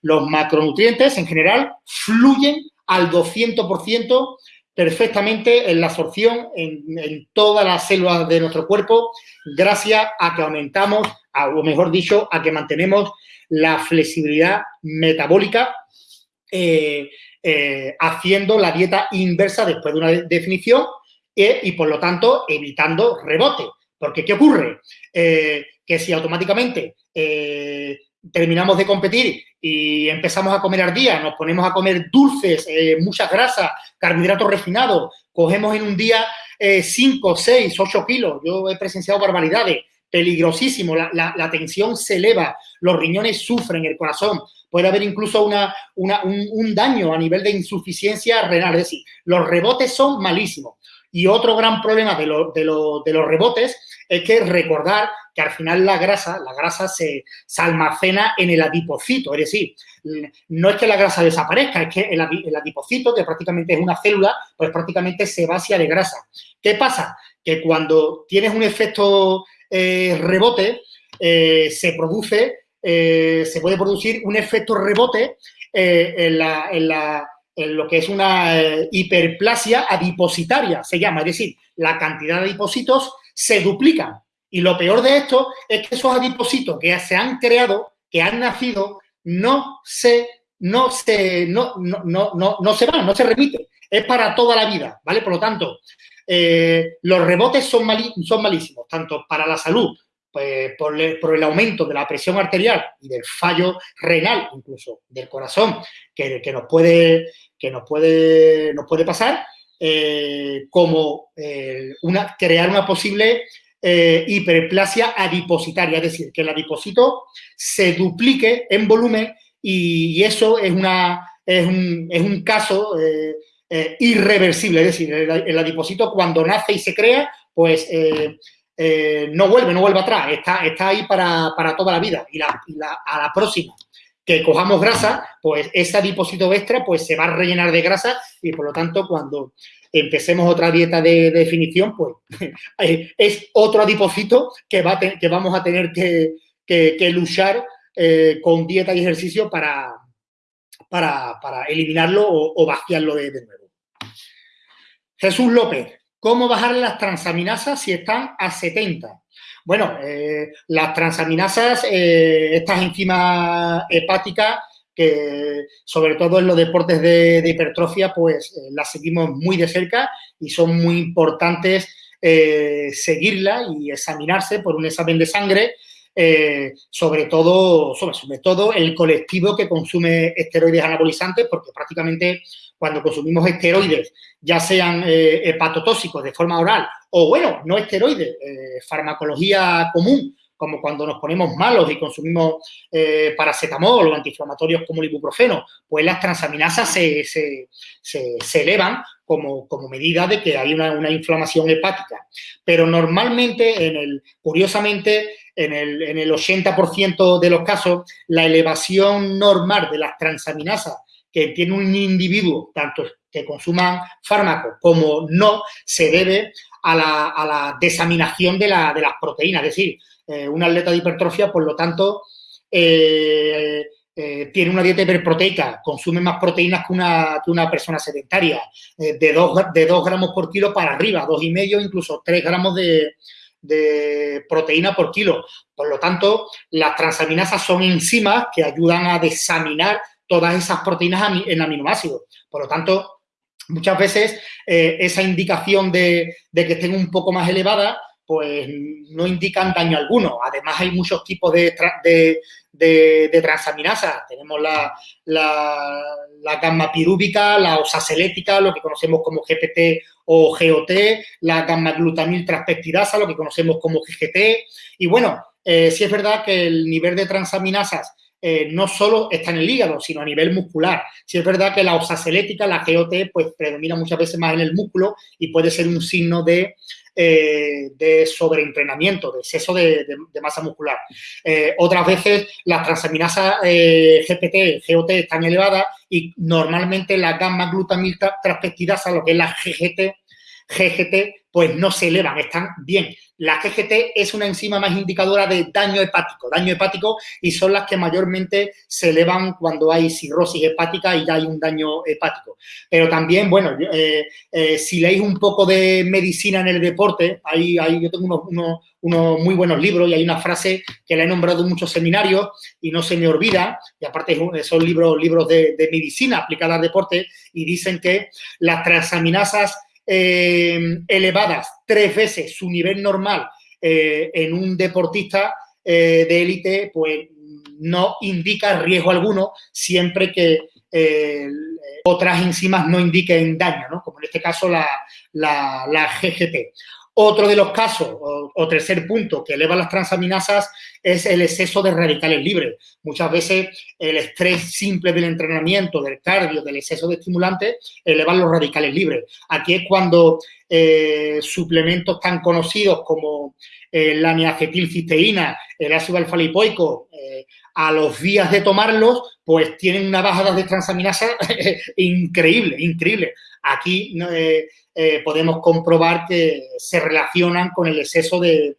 los macronutrientes en general fluyen al 200% perfectamente en la absorción en, todas las células de nuestro cuerpo gracias a que aumentamos, o mejor dicho, a que mantenemos la flexibilidad metabólica eh, eh, haciendo la dieta inversa después de una definición y por lo tanto evitando rebote. Porque, ¿qué ocurre? Eh, que si automáticamente eh, terminamos de competir y empezamos a comer ardía, nos ponemos a comer dulces, eh, muchas grasas, carbohidratos refinados, cogemos en un día 5, 6, 8 kilos, yo he presenciado barbaridades, peligrosísimo, la, tensión se eleva, los riñones sufren, el corazón, puede haber incluso una, un, un, daño a nivel de insuficiencia renal, es decir, los rebotes son malísimos. Y otro gran problema de, de, los rebotes es que recordar que al final la grasa, la grasa se, almacena en el adipocito, es decir, no es que la grasa desaparezca, es que el, adipocito, que prácticamente es una célula, pues prácticamente se vacía de grasa. ¿Qué pasa? Que cuando tienes un efecto eh, rebote, eh, se produce, eh, se puede producir un efecto rebote en la lo que es una eh, hiperplasia adipositaria, se llama, es decir, la cantidad de adipocitos se duplican. Y lo peor de esto es que esos adipocitos que se han creado, que han nacido, no se, no se, no, no, no, no, se van, no se remiten. Es para toda la vida, ¿vale? Por lo tanto, eh, los rebotes son, son malísimos, tanto para la salud pues, por, el aumento de la presión arterial y del fallo renal, incluso del corazón, que, nos, puede, que nos, puede, nos puede pasar, eh, como eh, crear una posible eh, hiperplasia adipositaria, es decir, que el adipocito se duplique en volumen y, eso es, una, es, un, caso eh, eh, irreversible, es decir, el, adipocito cuando nace y se crea, pues no vuelve, no vuelve atrás, está, está ahí para, toda la vida. Y, a la próxima. Que cojamos grasa, pues ese adipocito extra pues se va a rellenar de grasa y por lo tanto cuando empecemos otra dieta de, definición, pues eh, es otro adipocito que, va que vamos a tener que, luchar eh, con dieta y ejercicio para, para, eliminarlo o, vaciarlo de, nuevo. Jesús López, ¿cómo bajar las transaminasas si están a 70? Bueno, eh, las transaminasas, estas enzimas hepáticas, que sobre todo en los deportes de, hipertrofia, pues eh, las seguimos muy de cerca y son muy importantes eh, seguirla y examinarse por un examen de sangre, eh, sobre, todo, sobre, todo el colectivo que consume esteroides anabolizantes, porque prácticamente cuando consumimos esteroides, ya sean hepatotóxicos de forma oral o, bueno, no esteroides, farmacología común, como cuando nos ponemos malos y consumimos eh, paracetamol o antiinflamatorios como el ibuprofeno, pues las transaminasas se, elevan como, medida de que hay una, inflamación hepática. Pero normalmente, en el, curiosamente, en el, en el 80% de los casos, la elevación normal de las transaminasas que tiene un individuo, tanto que consuman fármacos como no, se debe a la, desaminación de, de las proteínas. Es decir, eh, un atleta de hipertrofia, por lo tanto, eh, eh, tiene una dieta hiperproteica, consume más proteínas que una, que una persona sedentaria, de 2 de dos gramos por kilo para arriba, dos y medio, incluso 3 gramos de, proteína por kilo. Por lo tanto, las transaminasas son enzimas que ayudan a desaminar todas esas proteínas en aminoácidos. Por lo tanto, muchas veces esa indicación de, de, que estén un poco más elevadas pues no indican daño alguno. Además, hay muchos tipos de, de, transaminasas. Tenemos la, la, gamma pirúbica, la osaselética, lo que conocemos como GPT o GOT, la gamma glutamil transpeptidasa, lo que conocemos como GGT. Y bueno, eh, sí es verdad que el nivel de transaminasas eh, no solo está en el hígado, sino a nivel muscular. Sí es verdad que la osaselética, la GOT, pues predomina muchas veces más en el músculo y puede ser un signo de eh, de sobreentrenamiento, de exceso de, masa muscular. Eh, otras veces las transaminasas eh, GPT, GOT están elevadas y normalmente la gamma glutamil transpeptidasa, lo que es la GGT, GGT, pues no se elevan, están bien. La GGT es una enzima más indicadora de daño hepático, daño hepático y son las que mayormente se elevan cuando hay cirrosis hepática y ya hay un daño hepático. Pero también, bueno, eh, eh, si leéis un poco de medicina en el deporte, ahí, yo tengo unos, muy buenos libros y hay una frase que la he nombrado en muchos seminarios y no se me olvida, y aparte son libros, libros de, de medicina aplicada al deporte y dicen que las transaminasas eh, elevadas tres veces su nivel normal eh, en un deportista eh, de élite, pues no indica riesgo alguno siempre que otras enzimas no indiquen daño, ¿no? como en este caso la, la, la GGT. Otro de los casos, o, tercer punto, que eleva las transaminasas es el exceso de radicales libres. Muchas veces el estrés simple del entrenamiento, del cardio, del exceso de estimulantes, elevan los radicales libres. Aquí es cuando eh, suplementos tan conocidos como eh, la niacetilcisteína, el ácido alfa-lipoico, eh, a los días de tomarlos, pues tienen una bajada de transaminasa increíble, increíble. Aquí eh, podemos comprobar que se relacionan con el exceso de,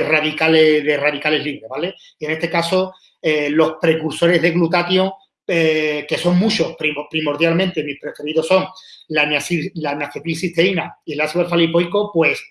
radicales, de radicales libres, ¿vale? Y en este caso, eh, los precursores de glutatión, eh, que son muchos, primordialmente mis preferidos son la, la y el ácido alfa-lipoico, pues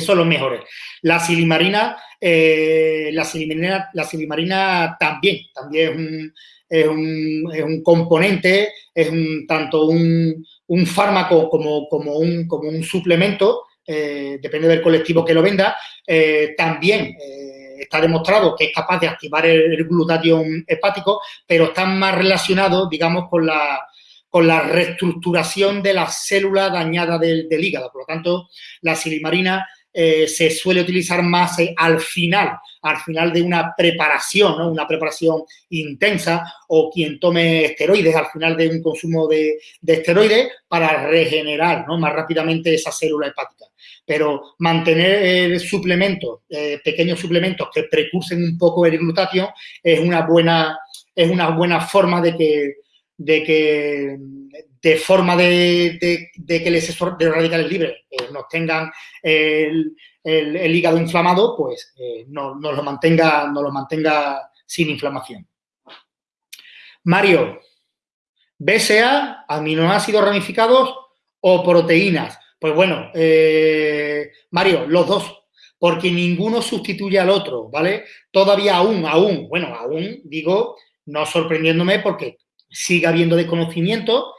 son los mejores. La silimarina, la silimarina, la silimarina también, también es un, es un componente, es tanto un, un fármaco como, como, un, como un suplemento, eh, depende del colectivo que lo venda, eh, también eh, está demostrado que es capaz de activar el, glutatión hepático, pero está más relacionado, digamos, con la, con la reestructuración de la célula dañada del, hígado. Por lo tanto, la silimarina eh, se suele utilizar más eh, al final, al final de una preparación, ¿no? una preparación intensa, o quien tome esteroides al final de un consumo de, esteroides para regenerar ¿no? más rápidamente esa célula hepática. Pero mantener suplementos, pequeños suplementos que precursen un poco el glutatión es una buena, es una buena forma de que, de que de forma de, que los radicales libres eh, nos tengan el, hígado inflamado, pues eh, no, nos, lo mantenga, no lo mantenga sin inflamación. Mario, BSA, aminoácidos ramificados o proteínas. Pues bueno, eh, Mario, los dos, porque ninguno sustituye al otro, ¿vale? Todavía aún, aún, bueno, aún digo, no sorprendiéndome porque sigue habiendo desconocimiento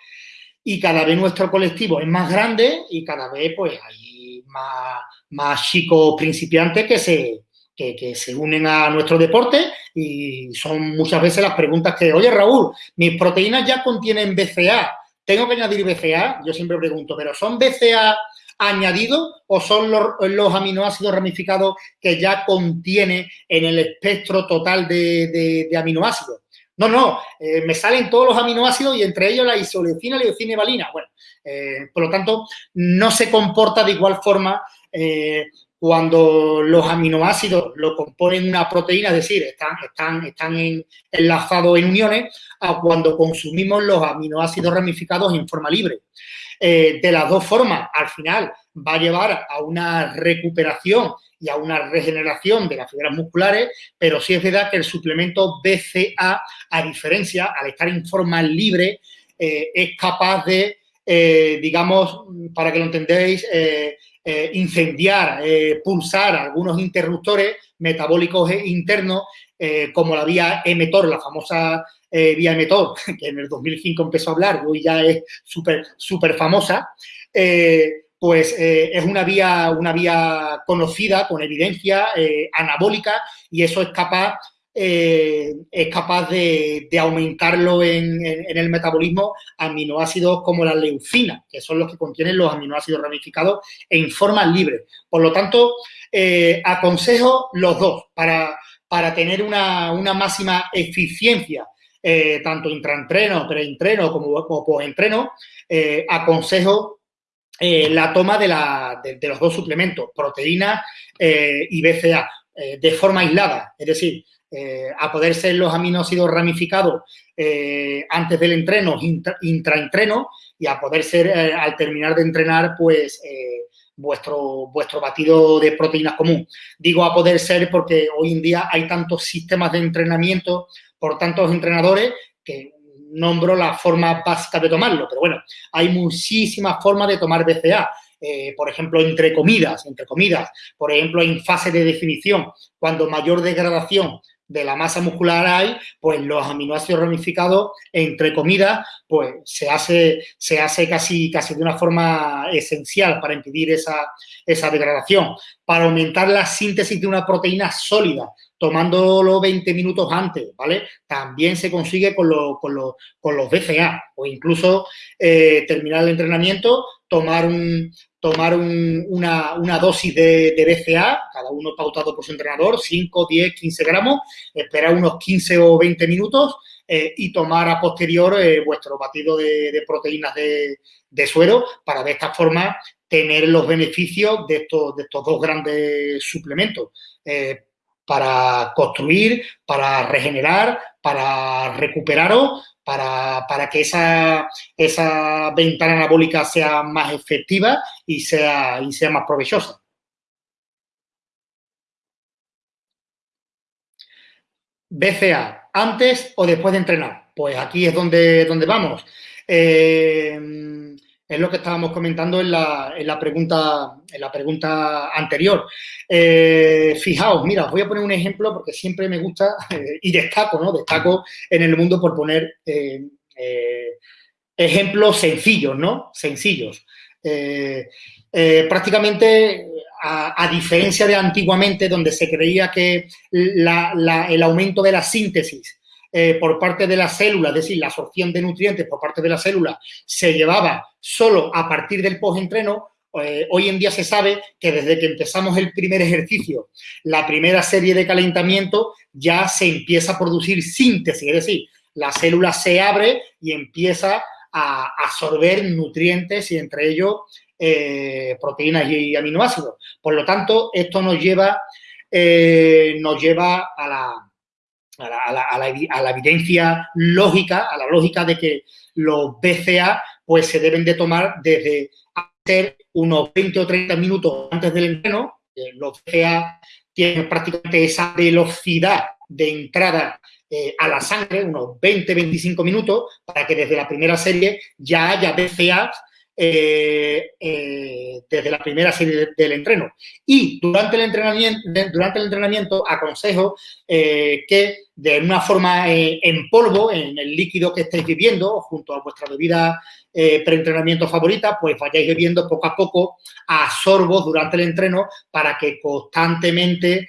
y cada vez nuestro colectivo es más grande y cada vez pues hay más, más chicos principiantes que se, que, se unen a nuestro deporte y son muchas veces las preguntas que, oye Raúl, mis proteínas ya contienen BCA, ¿tengo que añadir BCA? Yo siempre pregunto, ¿pero son BCA añadidos o son los, aminoácidos ramificados que ya contiene en el espectro total de, de aminoácidos? No, no, eh, me salen todos los aminoácidos y entre ellos la isoleucina, leucina y valina. Bueno, eh, por lo tanto, no se comporta de igual forma eh, cuando los aminoácidos lo componen una proteína, es decir, están enlazados en uniones, a cuando consumimos los aminoácidos ramificados en forma libre. de las dos formas, al final va a llevar a una recuperación y a una regeneración de las fibras musculares, pero sí es verdad que el suplemento BCA, a diferencia, al estar en forma libre, eh, es capaz de, eh, digamos, para que lo entendéis, eh, incendiar, pulsar algunos interruptores metabólicos internos, como la vía mTOR, la famosa vía mTOR, que en el 2005 empezó a hablar, hoy ya es súper famosa, pues eh, es una vía, una vía conocida, con evidencia eh, anabólica, y eso es capaz, eh, es capaz de, aumentarlo en, el metabolismo aminoácidos como la leucina, que son los que contienen los aminoácidos ramificados en forma libre. Por lo tanto, aconsejo los dos para, para tener una, máxima eficiencia, tanto intraentreno, preentreno como, como postentreno, aconsejo eh, la toma de, los dos suplementos, proteína eh, y BCA, eh, de forma aislada. Es decir, a poder ser los aminoácidos ramificados antes del entreno, intraentreno, y a poder ser al terminar de entrenar, pues vuestro, vuestro batido de proteínas común. Digo a poder ser porque hoy en día hay tantos sistemas de entrenamiento por tantos entrenadores que nombro la forma básica de tomarlo, pero bueno, hay muchísimas formas de tomar BCA. Eh, por ejemplo, entre comidas, entre comidas, por ejemplo, en fase de definición, cuando mayor degradación de la masa muscular hay, pues los aminoácidos ramificados entre comidas, pues se hace, se hace casi, casi de una forma esencial para impedir esa, esa degradación. Para aumentar la síntesis de una proteína sólida, tomándolo 20 minutos antes, ¿vale? También se consigue con, con, los BCA o incluso eh, terminar el entrenamiento, tomar, un, tomar una, dosis de, de, BCA, cada uno pautado por su entrenador, 5, 10, 15 gramos, esperar unos 15 o 20 minutos eh, y tomar a posterior eh, vuestro batido de, proteínas de, suero para de esta forma tener los beneficios de estos, de estos dos grandes suplementos para construir, para regenerar, para recuperaros, para, para que esa, esa, ventana anabólica sea más efectiva y sea, y sea más provechosa. BCA, ¿antes o después de entrenar? Pues aquí es donde, donde vamos. Eh, es lo que estábamos comentando en la, en la, pregunta, en la pregunta anterior. Eh, fijaos, mira, os voy a poner un ejemplo porque siempre me gusta eh, y destaco, ¿no? Destaco en el mundo por poner eh, ejemplos sencillos, ¿no? Sencillos. prácticamente, a, diferencia de antiguamente, donde se creía que el aumento de la síntesis eh, por parte de la célula, es decir, la absorción de nutrientes por parte de la célula, se llevaba solo a partir del postentreno, eh, hoy en día se sabe que desde que empezamos el primer ejercicio, la primera serie de calentamiento, ya se empieza a producir síntesis, es decir, la célula se abre y empieza a absorber nutrientes y entre ellos eh, proteínas y aminoácidos. Por lo tanto, esto nos lleva, eh, nos lleva a la, a la, evidencia lógica, a la lógica de que los BCA pues se deben de tomar desde hacer unos 20 o 30 minutos antes del entreno. los BCA tienen prácticamente esa velocidad de entrada eh, a la sangre, unos 20-25 minutos, para que desde la primera serie ya haya BCA eh, eh, desde la primera serie del entreno. Y durante el entrenamiento, durante el entrenamiento aconsejo eh, que de una forma en polvo, en el líquido que estéis bebiendo, junto a vuestra bebida preentrenamiento favorita, pues vayáis bebiendo poco a poco a sorbos durante el entreno para que constantemente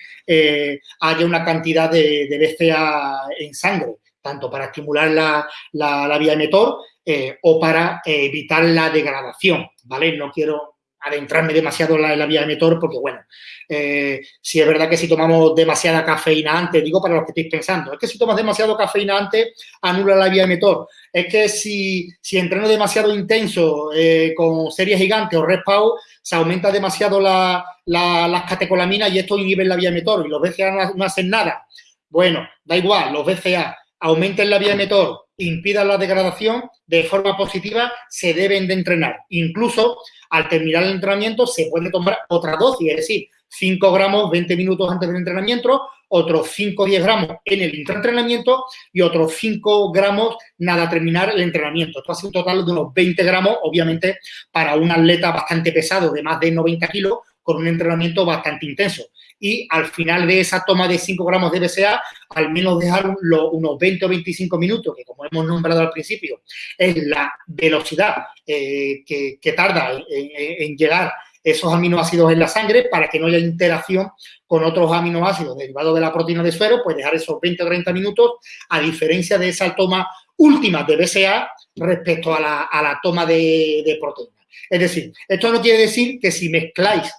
haya una cantidad de, de BCA en sangre tanto para estimular la, la, la vía emetor eh, o para eh, evitar la degradación, ¿vale? No quiero adentrarme demasiado en la, vía emetor porque, bueno, eh, si es verdad que si tomamos demasiada cafeína antes, digo para los que estéis pensando, es que si tomas demasiado cafeína antes, anula la vía emetor. Es que si, si entreno demasiado intenso con series gigantes o respawn, se aumenta demasiado la, las catecolaminas y esto inhibe la vía emetor y los BCA no hacen nada. Bueno, da igual, los BCA aumenten la vía emetor, impidan la degradación, de forma positiva se deben de entrenar. Incluso al terminar el entrenamiento se puede tomar otra dosis, es decir, 5 gramos 20 minutos antes del entrenamiento, otros 5 o 10 gramos en el entrenamiento y otros 5 gramos nada terminar el entrenamiento. Esto hace un total de unos 20 gramos, obviamente, para un atleta bastante pesado de más de 90 kilos con un entrenamiento bastante intenso y al final de esa toma de 5 gramos de BCA, al menos dejar unos 20 o 25 minutos, que como hemos nombrado al principio, es la velocidad eh, que, tarda en, llegar esos aminoácidos en la sangre para que no haya interacción con otros aminoácidos derivados de la proteína de suero, pues dejar esos 20 o 30 minutos, a diferencia de esa toma última de BCA respecto a la, toma de, de proteína. Es decir, esto no quiere decir que si mezcláis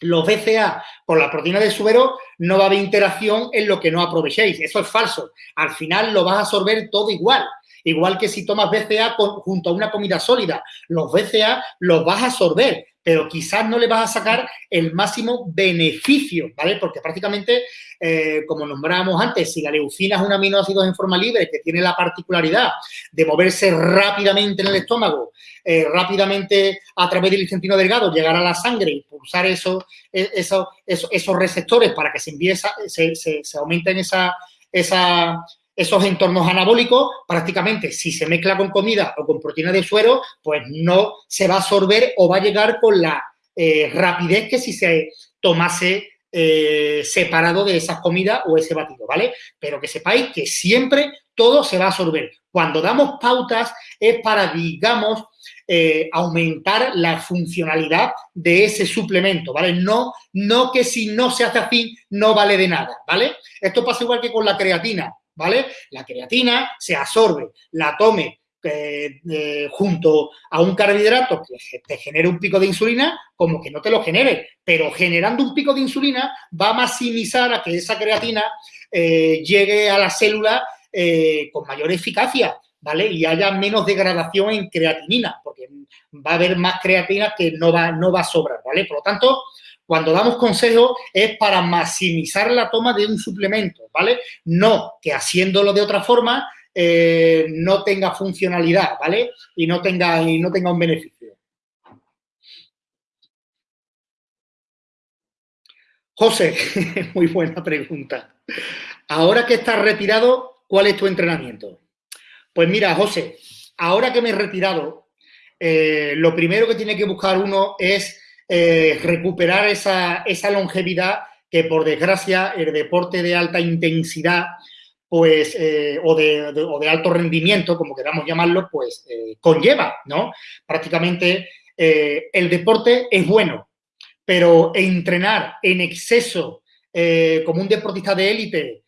los BCA con la proteína de suero no va a haber interacción en lo que no aprovechéis. Eso es falso. Al final lo vas a absorber todo igual. Igual que si tomas BCA junto a una comida sólida. Los BCA los vas a absorber, pero quizás no le vas a sacar el máximo beneficio, ¿vale? Porque prácticamente, eh, como nombrábamos antes, si la leucina es un aminoácido en forma libre que tiene la particularidad de moverse rápidamente en el estómago, eh, rápidamente a través del intestino delgado, llegar a la sangre y pulsar esos, e, esos, esos, receptores para que se, empieza, se, se, se aumenten esa, esa, esos entornos anabólicos, prácticamente si se mezcla con comida o con proteína de suero, pues no se va a absorber o va a llegar con la eh, rapidez que si se tomase eh, separado de esas comidas o ese batido, ¿vale? Pero que sepáis que siempre todo se va a absorber. Cuando damos pautas es para, digamos, eh, aumentar la funcionalidad de ese suplemento, ¿vale? No, no que si no se hace así no vale de nada, ¿vale? Esto pasa igual que con la creatina. ¿Vale? La creatina se absorbe, la tome eh, eh, junto a un carbohidrato que te genere un pico de insulina, como que no te lo genere, pero generando un pico de insulina va a maximizar a que esa creatina eh, llegue a la célula con mayor eficacia, ¿vale? Y haya menos degradación en creatinina, porque va a haber más creatina que no va, no va a sobrar, ¿vale? Por lo tanto, cuando damos consejos es para maximizar la toma de un suplemento, ¿vale? No que haciéndolo de otra forma eh, no tenga funcionalidad, ¿vale? Y no tenga, y no tenga un beneficio. José, muy buena pregunta. Ahora que estás retirado, ¿cuál es tu entrenamiento? Pues mira, José, ahora que me he retirado, eh, lo primero que tiene que buscar uno es eh, recuperar esa, longevidad que, por desgracia, el deporte de alta intensidad pues, eh, o, de, alto rendimiento, como queramos llamarlo, pues eh, conlleva, ¿no? Prácticamente el deporte es bueno, pero entrenar en exceso como un deportista de élite,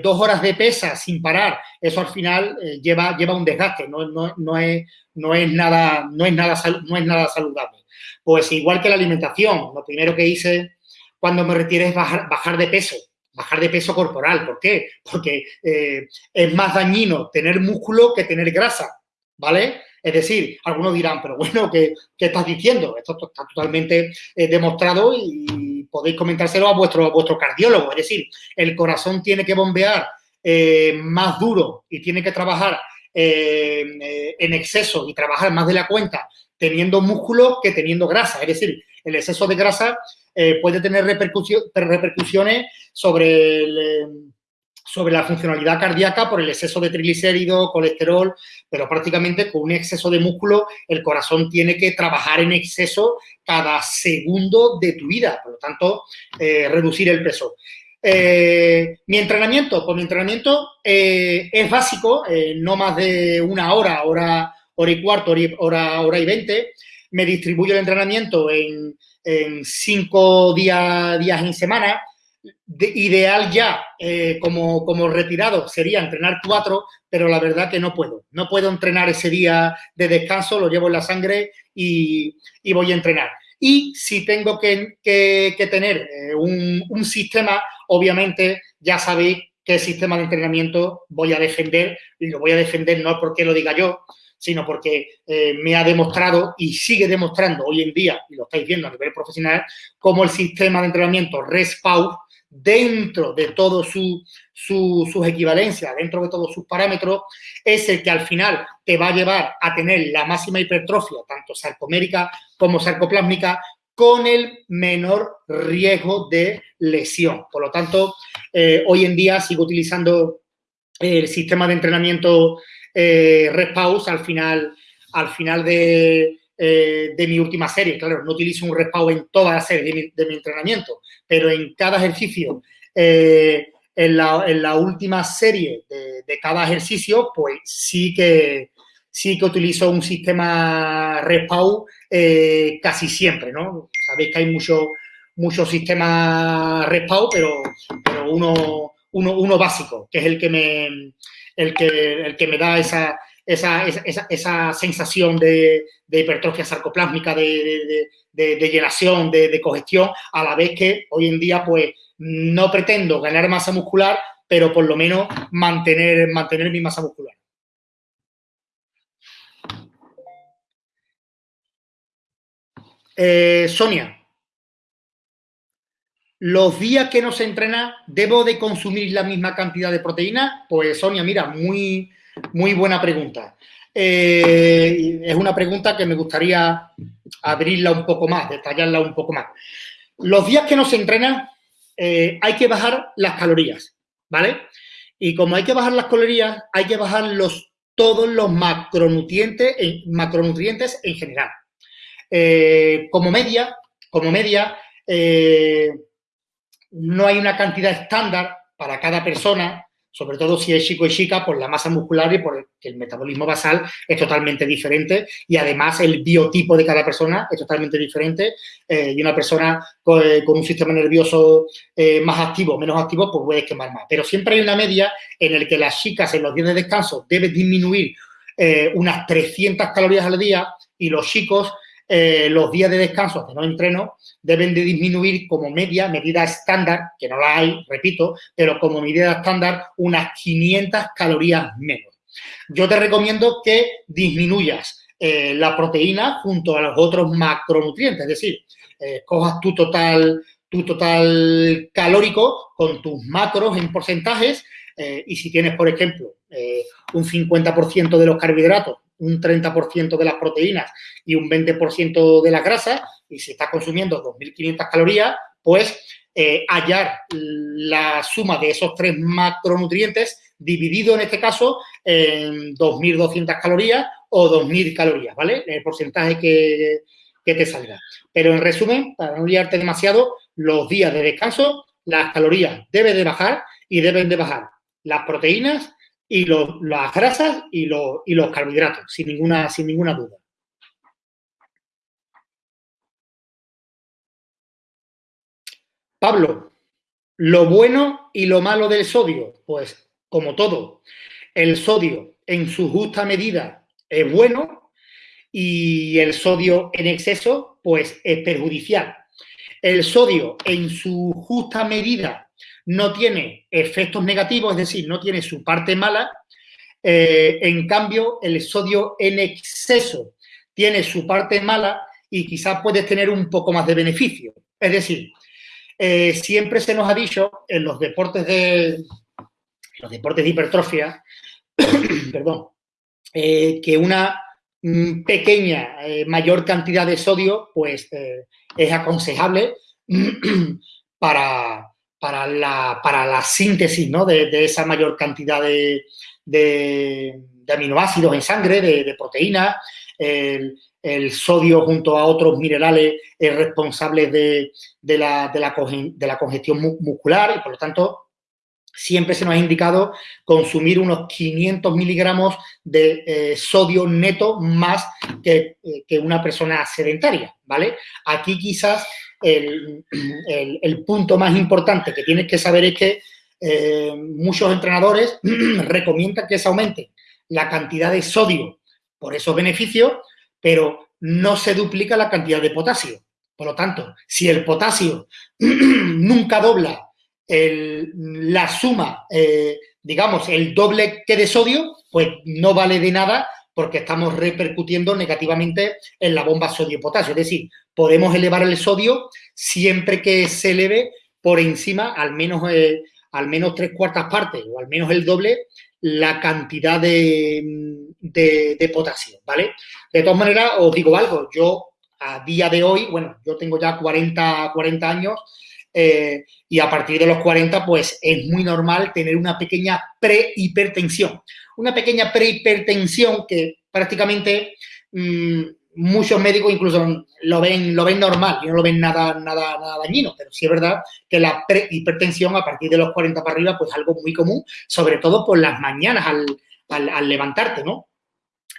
dos horas de pesa sin parar, eso al final lleva, lleva un desgaste, no, no, es, no, es nada, no, es nada, no es nada saludable. Pues igual que la alimentación, lo primero que hice cuando me retiré es bajar, bajar de peso, bajar de peso corporal. ¿Por qué? Porque eh, es más dañino tener músculo que tener grasa, ¿vale? Es decir, algunos dirán, pero bueno, ¿qué, estás diciendo? Esto está totalmente eh, demostrado y podéis comentárselo a vuestro, vuestro cardiólogo. Es decir, el corazón tiene que bombear eh, más duro y tiene que trabajar en exceso y trabajar más de la cuenta teniendo músculo que teniendo grasa. Es decir, el exceso de grasa eh, puede tener repercusiones sobre, eh, sobre la funcionalidad cardíaca por el exceso de triglicéridos, colesterol, pero prácticamente con un exceso de músculo el corazón tiene que trabajar en exceso cada segundo de tu vida, por lo tanto, eh, reducir el peso. mi entrenamiento, pues mi entrenamiento es básico, no más de una hora, hora, hora y cuarto, hora, hora y veinte. Me distribuyo el entrenamiento en, en cinco días, días en semana. De, ideal ya, eh, como, como retirado, sería entrenar cuatro, pero la verdad que no puedo. No puedo entrenar ese día de descanso, lo llevo en la sangre y, y voy a entrenar. Y si tengo que, que, que tener eh, un, un, sistema, obviamente ya sabéis qué sistema de entrenamiento voy a defender y lo voy a defender no porque lo diga yo, sino porque eh, me ha demostrado y sigue demostrando hoy en día, y lo estáis viendo a nivel profesional, cómo el sistema de entrenamiento RESPAU, dentro de todas su, sus equivalencias, dentro de todos sus parámetros, es el que al final te va a llevar a tener la máxima hipertrofia, tanto sarcomérica como sarcoplásmica, con el menor riesgo de lesión. Por lo tanto, eh, hoy en día sigo utilizando el sistema de entrenamiento eh, al final, al final de, eh, de, mi última serie. Claro, no utilizo un Respaus en toda la serie de mi, entrenamiento, pero en cada ejercicio, eh, en, la, última serie de, cada ejercicio, pues sí que, sí que utilizo un sistema Respaus eh, casi siempre, ¿no? Sabéis que hay muchos mucho sistemas Respaus, pero, pero uno, uno, uno básico, que es el que me el que, el que me da esa, esa, esa, esa sensación de, de, hipertrofia sarcoplásmica, de, de, de llenación, de, congestión, a la vez que hoy en día pues no pretendo ganar masa muscular, pero por lo menos mantener, mantener mi masa muscular. Eh, Sonia, los días que no se entrena, ¿debo de consumir la misma cantidad de proteína? Pues Sonia, mira, muy, muy buena pregunta. Eh, es una pregunta que me gustaría abrirla un poco más, detallarla un poco más. Los días que no se entrena, eh, hay que bajar las calorías, ¿vale? Y como hay que bajar las calorías, hay que bajar los, todos los macronutrientes, macronutrientes en general. Eh, como media, como media, no hay una cantidad estándar para cada persona, sobre todo si es chico y chica, por la masa muscular y por el, metabolismo basal es totalmente diferente y además el biotipo de cada persona es totalmente diferente eh, y una persona con, un sistema nervioso eh, más activo, menos activo, pues puede quemar más. Pero siempre hay una media en el que las chicas en los días de descanso deben disminuir eh, unas 300 calorías al día y los chicos eh, los días de descanso de no entreno deben de disminuir como media, medida estándar, que no la hay, repito, pero como medida estándar unas 500 calorías menos. Yo te recomiendo que disminuyas eh, la proteína junto a los otros macronutrientes, es decir, eh, cojas tu total, tu total calórico con tus macros en porcentajes eh, y si tienes, por ejemplo, un 50% de los carbohidratos un 30% de las proteínas y un 20% de las grasas, y si estás consumiendo 2.500 calorías, pues eh, hallar la suma de esos tres macronutrientes dividido en este caso en 2.200 calorías o 2.000 calorías, ¿vale? El porcentaje que, que te salga. Pero en resumen, para no liarte demasiado, los días de descanso, las calorías deben de bajar y deben de bajar las proteínas y las grasas y, y, los carbohidratos, sin ninguna, sin ninguna duda. Pablo, lo bueno y lo malo del sodio, pues como todo, el sodio en su justa medida es bueno y el sodio en exceso, pues es perjudicial. El sodio en su justa medida no tiene efectos negativos, es decir, no tiene su parte mala. Eh, en cambio, el sodio en exceso tiene su parte mala y quizás puedes tener un poco más de beneficio. Es decir, eh, siempre se nos ha dicho en los deportes de, los deportes de hipertrofia, perdón, eh, que una mm, pequeña, mayor cantidad de sodio, pues es aconsejable para, para, la, para la síntesis ¿no? de, esa mayor cantidad de, de, aminoácidos en sangre, de, proteínas. El, sodio junto a otros minerales es responsable de, la, de, la, congestión muscular y, por lo tanto, siempre se nos ha indicado consumir unos 500 miligramos de eh, sodio neto más que, eh, que, una persona sedentaria, ¿vale? Aquí quizás el, punto más importante que tienes que saber es que eh, muchos entrenadores recomiendan que se aumente la cantidad de sodio por esos beneficios, pero no se duplica la cantidad de potasio. Por lo tanto, si el potasio nunca dobla la suma, eh, digamos, el doble que de sodio, pues no vale de nada porque estamos repercutiendo negativamente en la bomba sodio-potasio. Es decir, podemos elevar el sodio siempre que se eleve por encima, al menos, eh, al menos tres cuartas partes o al menos el doble, la cantidad de, de, potasio, ¿vale? De todas maneras, os digo algo, yo a día de hoy, bueno, yo tengo ya 40, 40 años eh, y a partir de los 40, pues es muy normal tener una pequeña prehipertensión. Una pequeña prehipertensión que prácticamente mm, muchos médicos incluso lo ven, lo ven normal y no lo ven nada, nada, nada dañino, pero sí es verdad que la prehipertensión a partir de los 40 para arriba, pues es algo muy común, sobre todo por las mañanas al, levantarte, ¿no?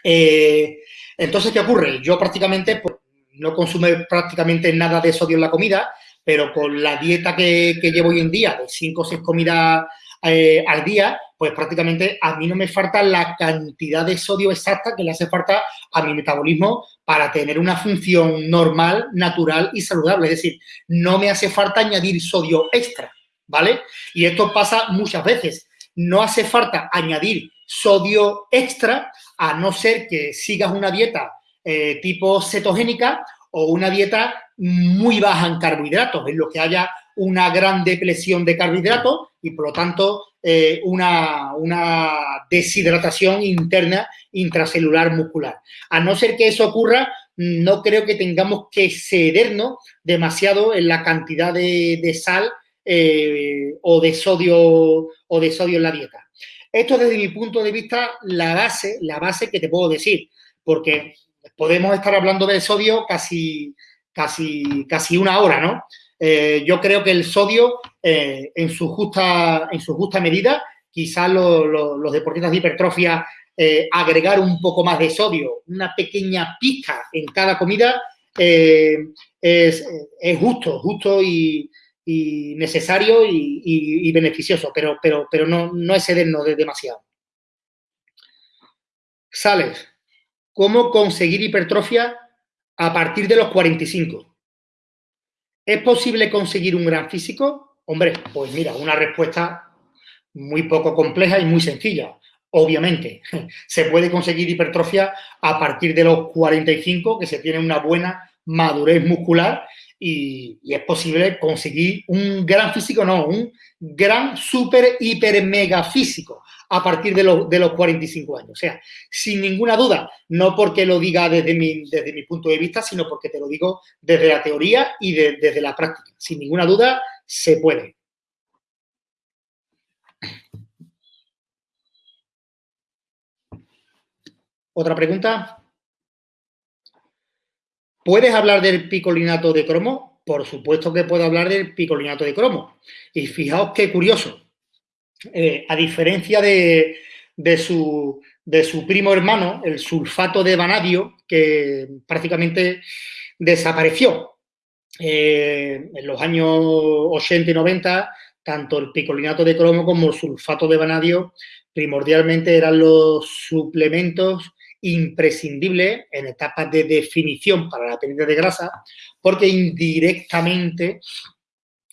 Eh, entonces, ¿qué ocurre? Yo prácticamente pues, no consumo prácticamente nada de sodio en la comida, pero con la dieta que, llevo hoy en día, de 5 o 6 comidas eh, al día, pues prácticamente a mí no me falta la cantidad de sodio exacta que le hace falta a mi metabolismo para tener una función normal, natural y saludable. Es decir, no me hace falta añadir sodio extra, ¿vale? Y esto pasa muchas veces. No hace falta añadir sodio extra a no ser que sigas una dieta eh, tipo cetogénica o una dieta muy baja en carbohidratos, en lo que haya una gran depresión de carbohidratos y, por lo tanto, eh, una, deshidratación interna intracelular muscular. A no ser que eso ocurra, no creo que tengamos que cedernos demasiado en la cantidad de, sal eh, o, de sodio, o de sodio en la dieta. Esto desde mi punto de vista, la base, la base que te puedo decir, porque podemos estar hablando de sodio casi casi, casi una hora, ¿no? Eh, yo creo que el sodio, eh, en, su justa, en su justa medida, quizás los deportistas de hipertrofia eh, agregar un poco más de sodio, una pequeña pizca en cada comida, es, justo, justo y, necesario y, beneficioso, pero, pero, pero no, no excedernos de demasiado. Sales. ¿Cómo conseguir hipertrofia a partir de los 45. ¿Es posible conseguir un gran físico? Hombre, pues mira, una respuesta muy poco compleja y muy sencilla. Obviamente, se puede conseguir hipertrofia a partir de los 45, que se tiene una buena madurez muscular y, es posible conseguir un gran físico, no, un gran, súper, hiper, mega físico a partir de, de, los 45 años. O sea, sin ninguna duda, no porque lo diga desde mi, desde mi punto de vista, sino porque te lo digo desde la teoría y desde la práctica. Sin ninguna duda, se puede. ¿Otra pregunta? ¿Puedes hablar del picolinato de cromo? Por supuesto que puedo hablar del picolinato de cromo. Y fijaos qué curioso. Eh, a diferencia de, su, primo hermano, el sulfato de vanadio, que prácticamente desapareció. Eh, en los años 80 y 90, tanto el picolinato de cromo como el sulfato de vanadio primordialmente eran los suplementos imprescindible en etapas de definición para la pérdida de grasa, porque indirectamente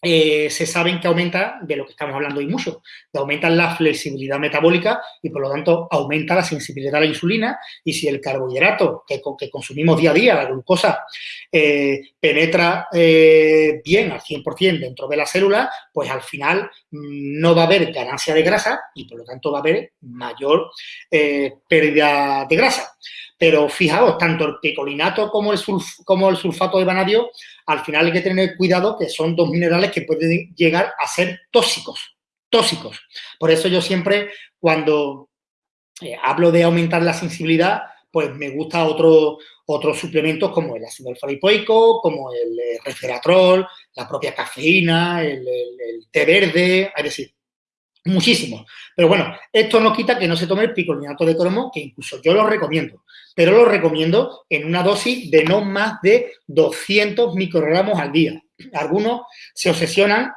eh, se saben que aumenta, de lo que estamos hablando hoy mucho, que aumenta la flexibilidad metabólica y por lo tanto aumenta la sensibilidad a la insulina y si el carbohidrato que, consumimos día a día, la glucosa, eh, penetra eh, bien al 100% dentro de la célula, pues al final mm, no va a haber ganancia de grasa y por lo tanto va a haber mayor pérdida de grasa. Pero fijaos, tanto el picolinato como el, sulfato de vanadio, al final hay que tener cuidado que son dos minerales que pueden llegar a ser tóxicos, tóxicos. Por eso yo siempre, cuando eh, hablo de aumentar la sensibilidad, pues me gusta otro, otros suplementos como el ácido alfa como el, eh, resveratrol, la propia cafeína, el, el té verde, es decir, muchísimos. Pero bueno, esto no quita que no se tome el picolinato de cromo, que incluso yo lo recomiendo pero lo recomiendo en una dosis de no más de 200 microgramos al día. Algunos se obsesionan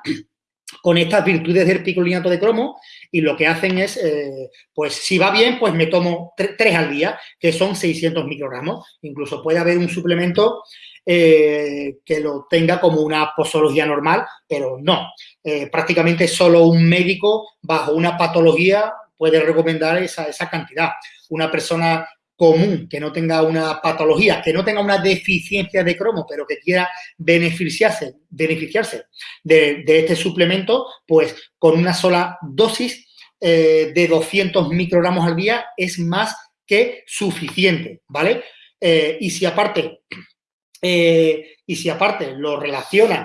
con estas virtudes del picolinato de cromo y lo que hacen es, eh, pues si va bien, pues me tomo tres al día, que son 600 microgramos. Incluso puede haber un suplemento eh, que lo tenga como una posología normal, pero no. Eh, prácticamente solo un médico bajo una patología puede recomendar esa, esa cantidad. Una persona común, que no tenga una patología, que no tenga una deficiencia de cromo, pero que quiera beneficiarse, beneficiarse de, este suplemento, pues con una sola dosis eh, de 200 microgramos al día es más que suficiente, ¿vale? Y si aparte, eh, y si aparte lo relaciona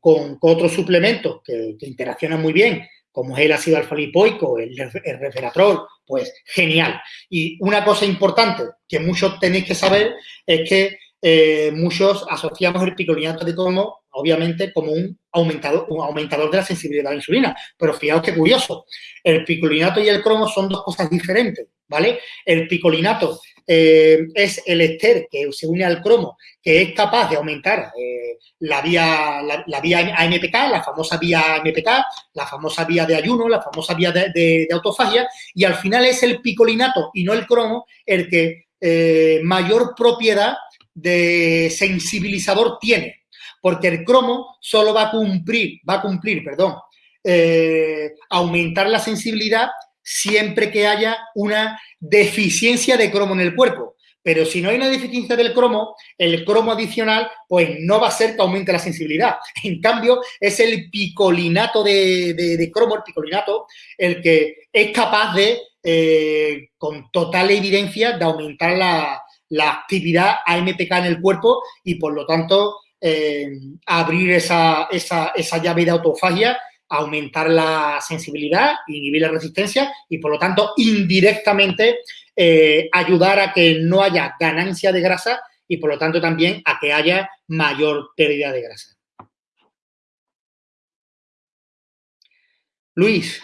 con, otros suplementos que, que interaccionan muy bien como es el ácido alfa-lipoico, el, el resveratrol, pues genial. Y una cosa importante que muchos tenéis que saber es que eh, muchos asociamos el picolinato de cromo, obviamente, como un aumentador, un aumentador de la sensibilidad a la insulina. Pero fijaos qué curioso, el picolinato y el cromo son dos cosas diferentes, ¿vale? El picolinato eh, es el ester que se une al cromo, que es capaz de aumentar eh, la vía la, vía AMPK, la famosa vía AMPK, la famosa vía de ayuno, la famosa vía de, autofagia, y al final es el picolinato y no el cromo el que eh, mayor propiedad de sensibilizador tiene, porque el cromo solo va a cumplir, va a cumplir, perdón, aumentar la sensibilidad siempre que haya una deficiencia de cromo en el cuerpo. Pero si no hay una deficiencia del cromo, el cromo adicional, pues no va a ser que aumente la sensibilidad. En cambio, es el picolinato de, cromo, el picolinato, el que es capaz de, eh, con total evidencia, de aumentar la, actividad AMPK en el cuerpo y, por lo tanto, eh, abrir esa, esa, esa llave de autofagia aumentar la sensibilidad, inhibir la resistencia y, por lo tanto, indirectamente eh, ayudar a que no haya ganancia de grasa y, por lo tanto, también a que haya mayor pérdida de grasa. Luis,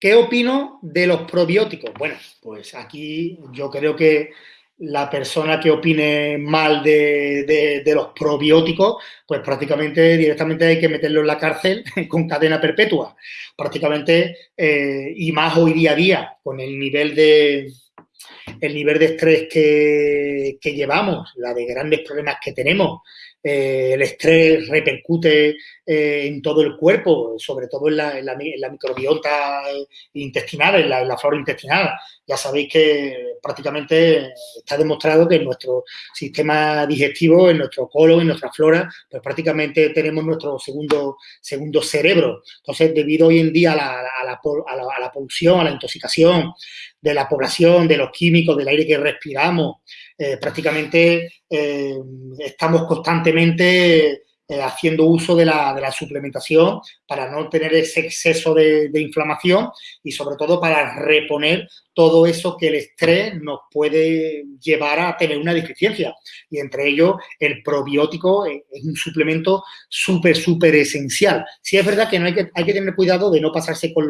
¿qué opino de los probióticos? Bueno, pues aquí yo creo que la persona que opine mal de, los probióticos, pues prácticamente directamente hay que meterlo en la cárcel con cadena perpetua. Prácticamente, eh, y más hoy día a día, con el nivel de, el nivel de estrés que, que llevamos, la de grandes problemas que tenemos, eh, el estrés repercute eh, en todo el cuerpo, sobre todo en la, microbiota intestinal, en la, flora intestinal. Ya sabéis que prácticamente está demostrado que en nuestro sistema digestivo, en nuestro colon, en nuestra flora, pues prácticamente tenemos nuestro segundo, segundo cerebro. Entonces, debido hoy en día a la, a la polución, a la intoxicación, de la población, de los químicos, del aire que respiramos. Eh, prácticamente eh, estamos constantemente eh, haciendo uso de la, suplementación para no tener ese exceso de, inflamación y sobre todo para reponer todo eso que el estrés nos puede llevar a tener una deficiencia. Y entre ellos el probiótico es un suplemento súper, súper esencial. Sí es verdad que, no hay, que hay que tener cuidado de no pasarse con,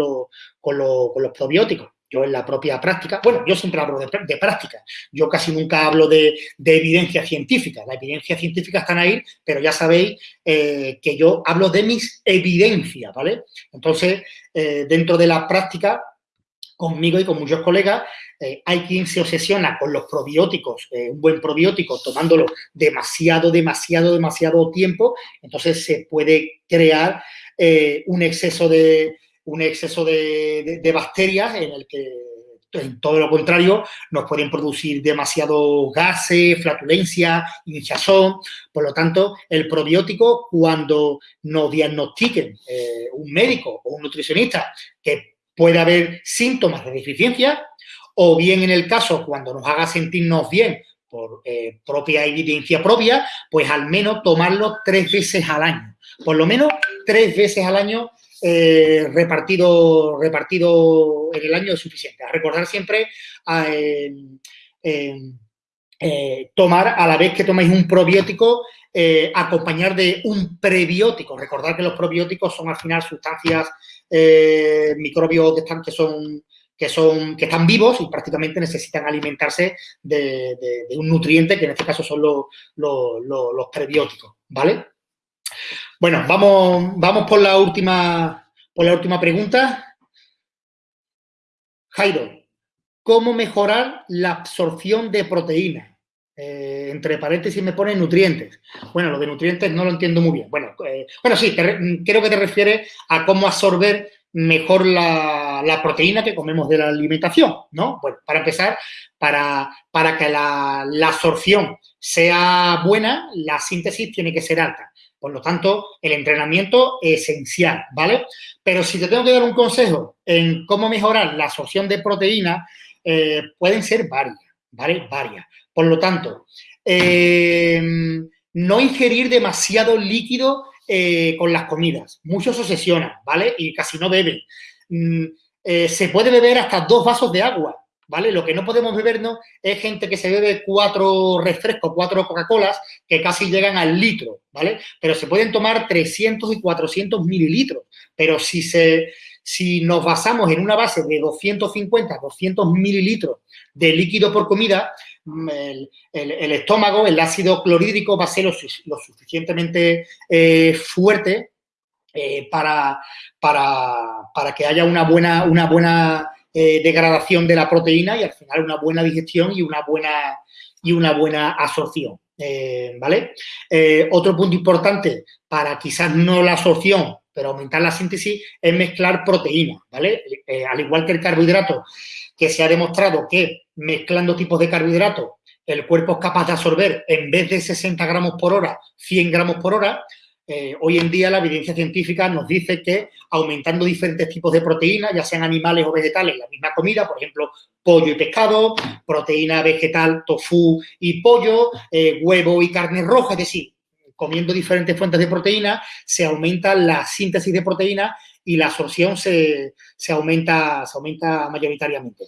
con los probióticos yo en la propia práctica, bueno, yo siempre hablo de, práctica, yo casi nunca hablo de, evidencia científica, la evidencia científica están ahí, pero ya sabéis eh, que yo hablo de mis evidencias, ¿vale? Entonces, eh, dentro de la práctica, conmigo y con muchos colegas, eh, hay quien se obsesiona con los probióticos, un buen probiótico, tomándolo demasiado, demasiado, demasiado tiempo, entonces se puede crear un exceso de, un exceso de, bacterias en el que en todo lo contrario, nos pueden producir demasiado gases, flatulencia, hinchazón. Por lo tanto, el probiótico, cuando nos diagnostiquen un médico o un nutricionista que puede haber síntomas de deficiencia o bien en el caso cuando nos haga sentirnos bien por eh, propia evidencia propia, pues al menos tomarlo tres veces al año. Por lo menos tres veces al año eh, repartido, repartido en el año es suficiente. A recordar siempre eh, tomar a la vez que tomáis un probiótico, acompañar de un prebiótico. Recordar que los probióticos son al final sustancias eh, microbios que están, que son que son que están vivos y prácticamente necesitan alimentarse de, un nutriente que en este caso son los, los, prebióticos, ¿vale? Bueno, vamos, vamos por la última por la última pregunta. Jairo, ¿cómo mejorar la absorción de proteínas? Eh, entre paréntesis me pone nutrientes. Bueno, lo de nutrientes no lo entiendo muy bien. Bueno, eh, bueno sí, creo que te refieres a cómo absorber mejor la, proteína que comemos de la alimentación, ¿no? Bueno, para empezar, para, para que la, la, absorción sea buena, la síntesis tiene que ser alta. Por lo tanto, el entrenamiento es esencial, ¿vale? Pero si te tengo que dar un consejo en cómo mejorar la absorción de proteína, eh, pueden ser varias, ¿vale? Varias. Por lo tanto, eh, no ingerir demasiado líquido eh, con las comidas. Muchos se obsesionan, ¿vale? Y casi no beben. Mm, se puede beber hasta dos vasos de agua, ¿vale? Lo que no podemos bebernos es gente que se bebe cuatro refrescos, cuatro Coca-Colas, que casi llegan al litro, ¿vale? Pero se pueden tomar 300 y 400 mililitros. Pero si se, si nos basamos en una base de 250, 200 mililitros de líquido por comida, mm, el, estómago, el ácido clorhídrico va a ser lo, suficientemente eh, fuerte eh, para, para, que haya una buena, una buena eh, degradación de la proteína y al final una buena digestión y una buena, y una buena absorción. ¿Vale? otro punto importante para quizás no la absorción, pero aumentar la síntesis es mezclar proteínas, ¿vale? Eh, al igual que el carbohidrato, que se ha demostrado que mezclando tipos de carbohidratos el cuerpo es capaz de absorber en vez de 60 gramos por hora, 100 gramos por hora, eh, hoy en día la evidencia científica nos dice que aumentando diferentes tipos de proteínas, ya sean animales o vegetales, la misma comida, por ejemplo, pollo y pescado, proteína vegetal, tofu y pollo, eh, huevo y carne roja, es decir, comiendo diferentes fuentes de proteína, se aumenta la síntesis de proteína y la absorción se, aumenta, se aumenta mayoritariamente.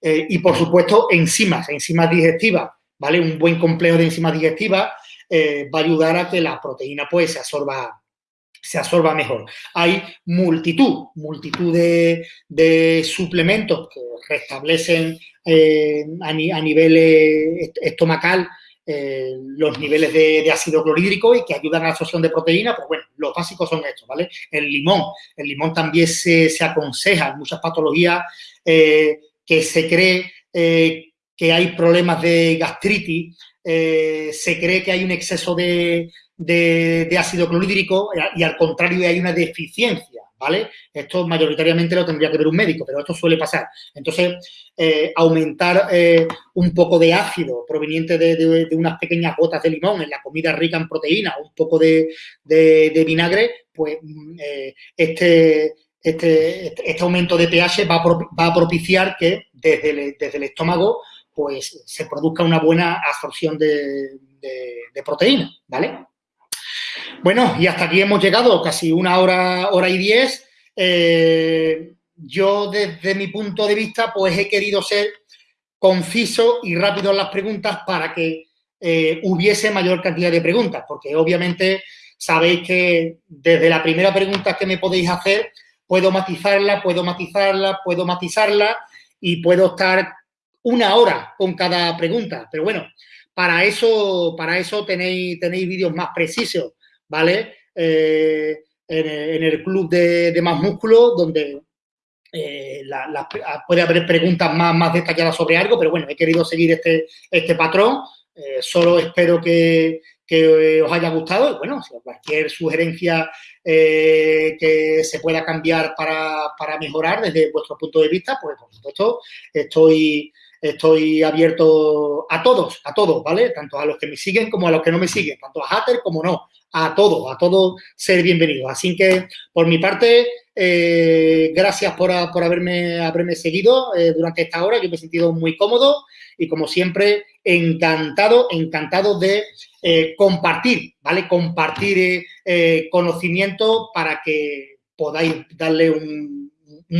Eh, y, por supuesto, enzimas, enzimas digestivas, ¿vale? Un buen complejo de enzimas digestivas eh, va a ayudar a que la proteína, pues, se absorba se absorba mejor. Hay multitud, multitud de, suplementos que restablecen eh, a, nivel estomacal eh, los niveles de, ácido clorhídrico y que ayudan a la absorción de proteína, pues bueno, los básicos son estos, ¿vale? El limón, el limón también se, aconseja en muchas patologías que se cree que hay problemas de gastritis, se cree que hay un exceso de, ácido clorhídrico y al contrario hay una deficiencia ¿vale? Esto mayoritariamente lo tendría que ver un médico, pero esto suele pasar. Entonces, eh, aumentar eh, un poco de ácido proveniente de, unas pequeñas gotas de limón en la comida rica en proteína, un poco de, vinagre, pues mm, eh, este, este, este, aumento de pH va a, propiciar que desde desde el, estómago pues se produzca una buena absorción de, proteína, ¿vale? Bueno, y hasta aquí hemos llegado, casi una hora, hora y diez. Eh, yo, desde mi punto de vista, pues he querido ser conciso y rápido en las preguntas para que eh, hubiese mayor cantidad de preguntas, porque obviamente sabéis que desde la primera pregunta que me podéis hacer, puedo matizarla, puedo matizarla, puedo matizarla y puedo estar una hora con cada pregunta. Pero bueno, para eso, para eso tenéis, tenéis vídeos más precisos ¿vale? Eh, en, el club de, Más Músculo, donde puede haber preguntas más, más detalladas sobre algo, pero bueno, he querido seguir este, este patrón. solo espero que, que os haya gustado y bueno, cualquier sugerencia eh, que se pueda cambiar para, mejorar desde vuestro punto de vista, pues por supuesto estoy, estoy abierto a todos, a todos, ¿vale? Tanto a los que me siguen como a los que no me siguen, tanto a Hatter como no, a todos, a todos ser bienvenidos. Así que, por mi parte, eh, gracias por, haberme, haberme seguido eh, durante esta hora. Yo me he sentido muy cómodo y, como siempre, encantado, encantado de eh, compartir, ¿vale? Compartir conocimiento para que podáis darle un,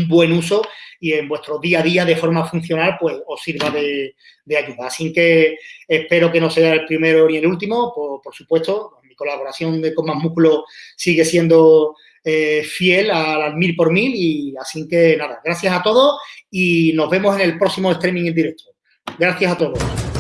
buen uso y en vuestro día a día de forma funcional pues os sirva de, ayuda. Así que espero que no sea el primero ni el último, por, supuesto, mi colaboración de Con Más Músculo sigue siendo eh, fiel al, mil por mil y así que nada, gracias a todos y nos vemos en el próximo streaming en directo. Gracias a todos.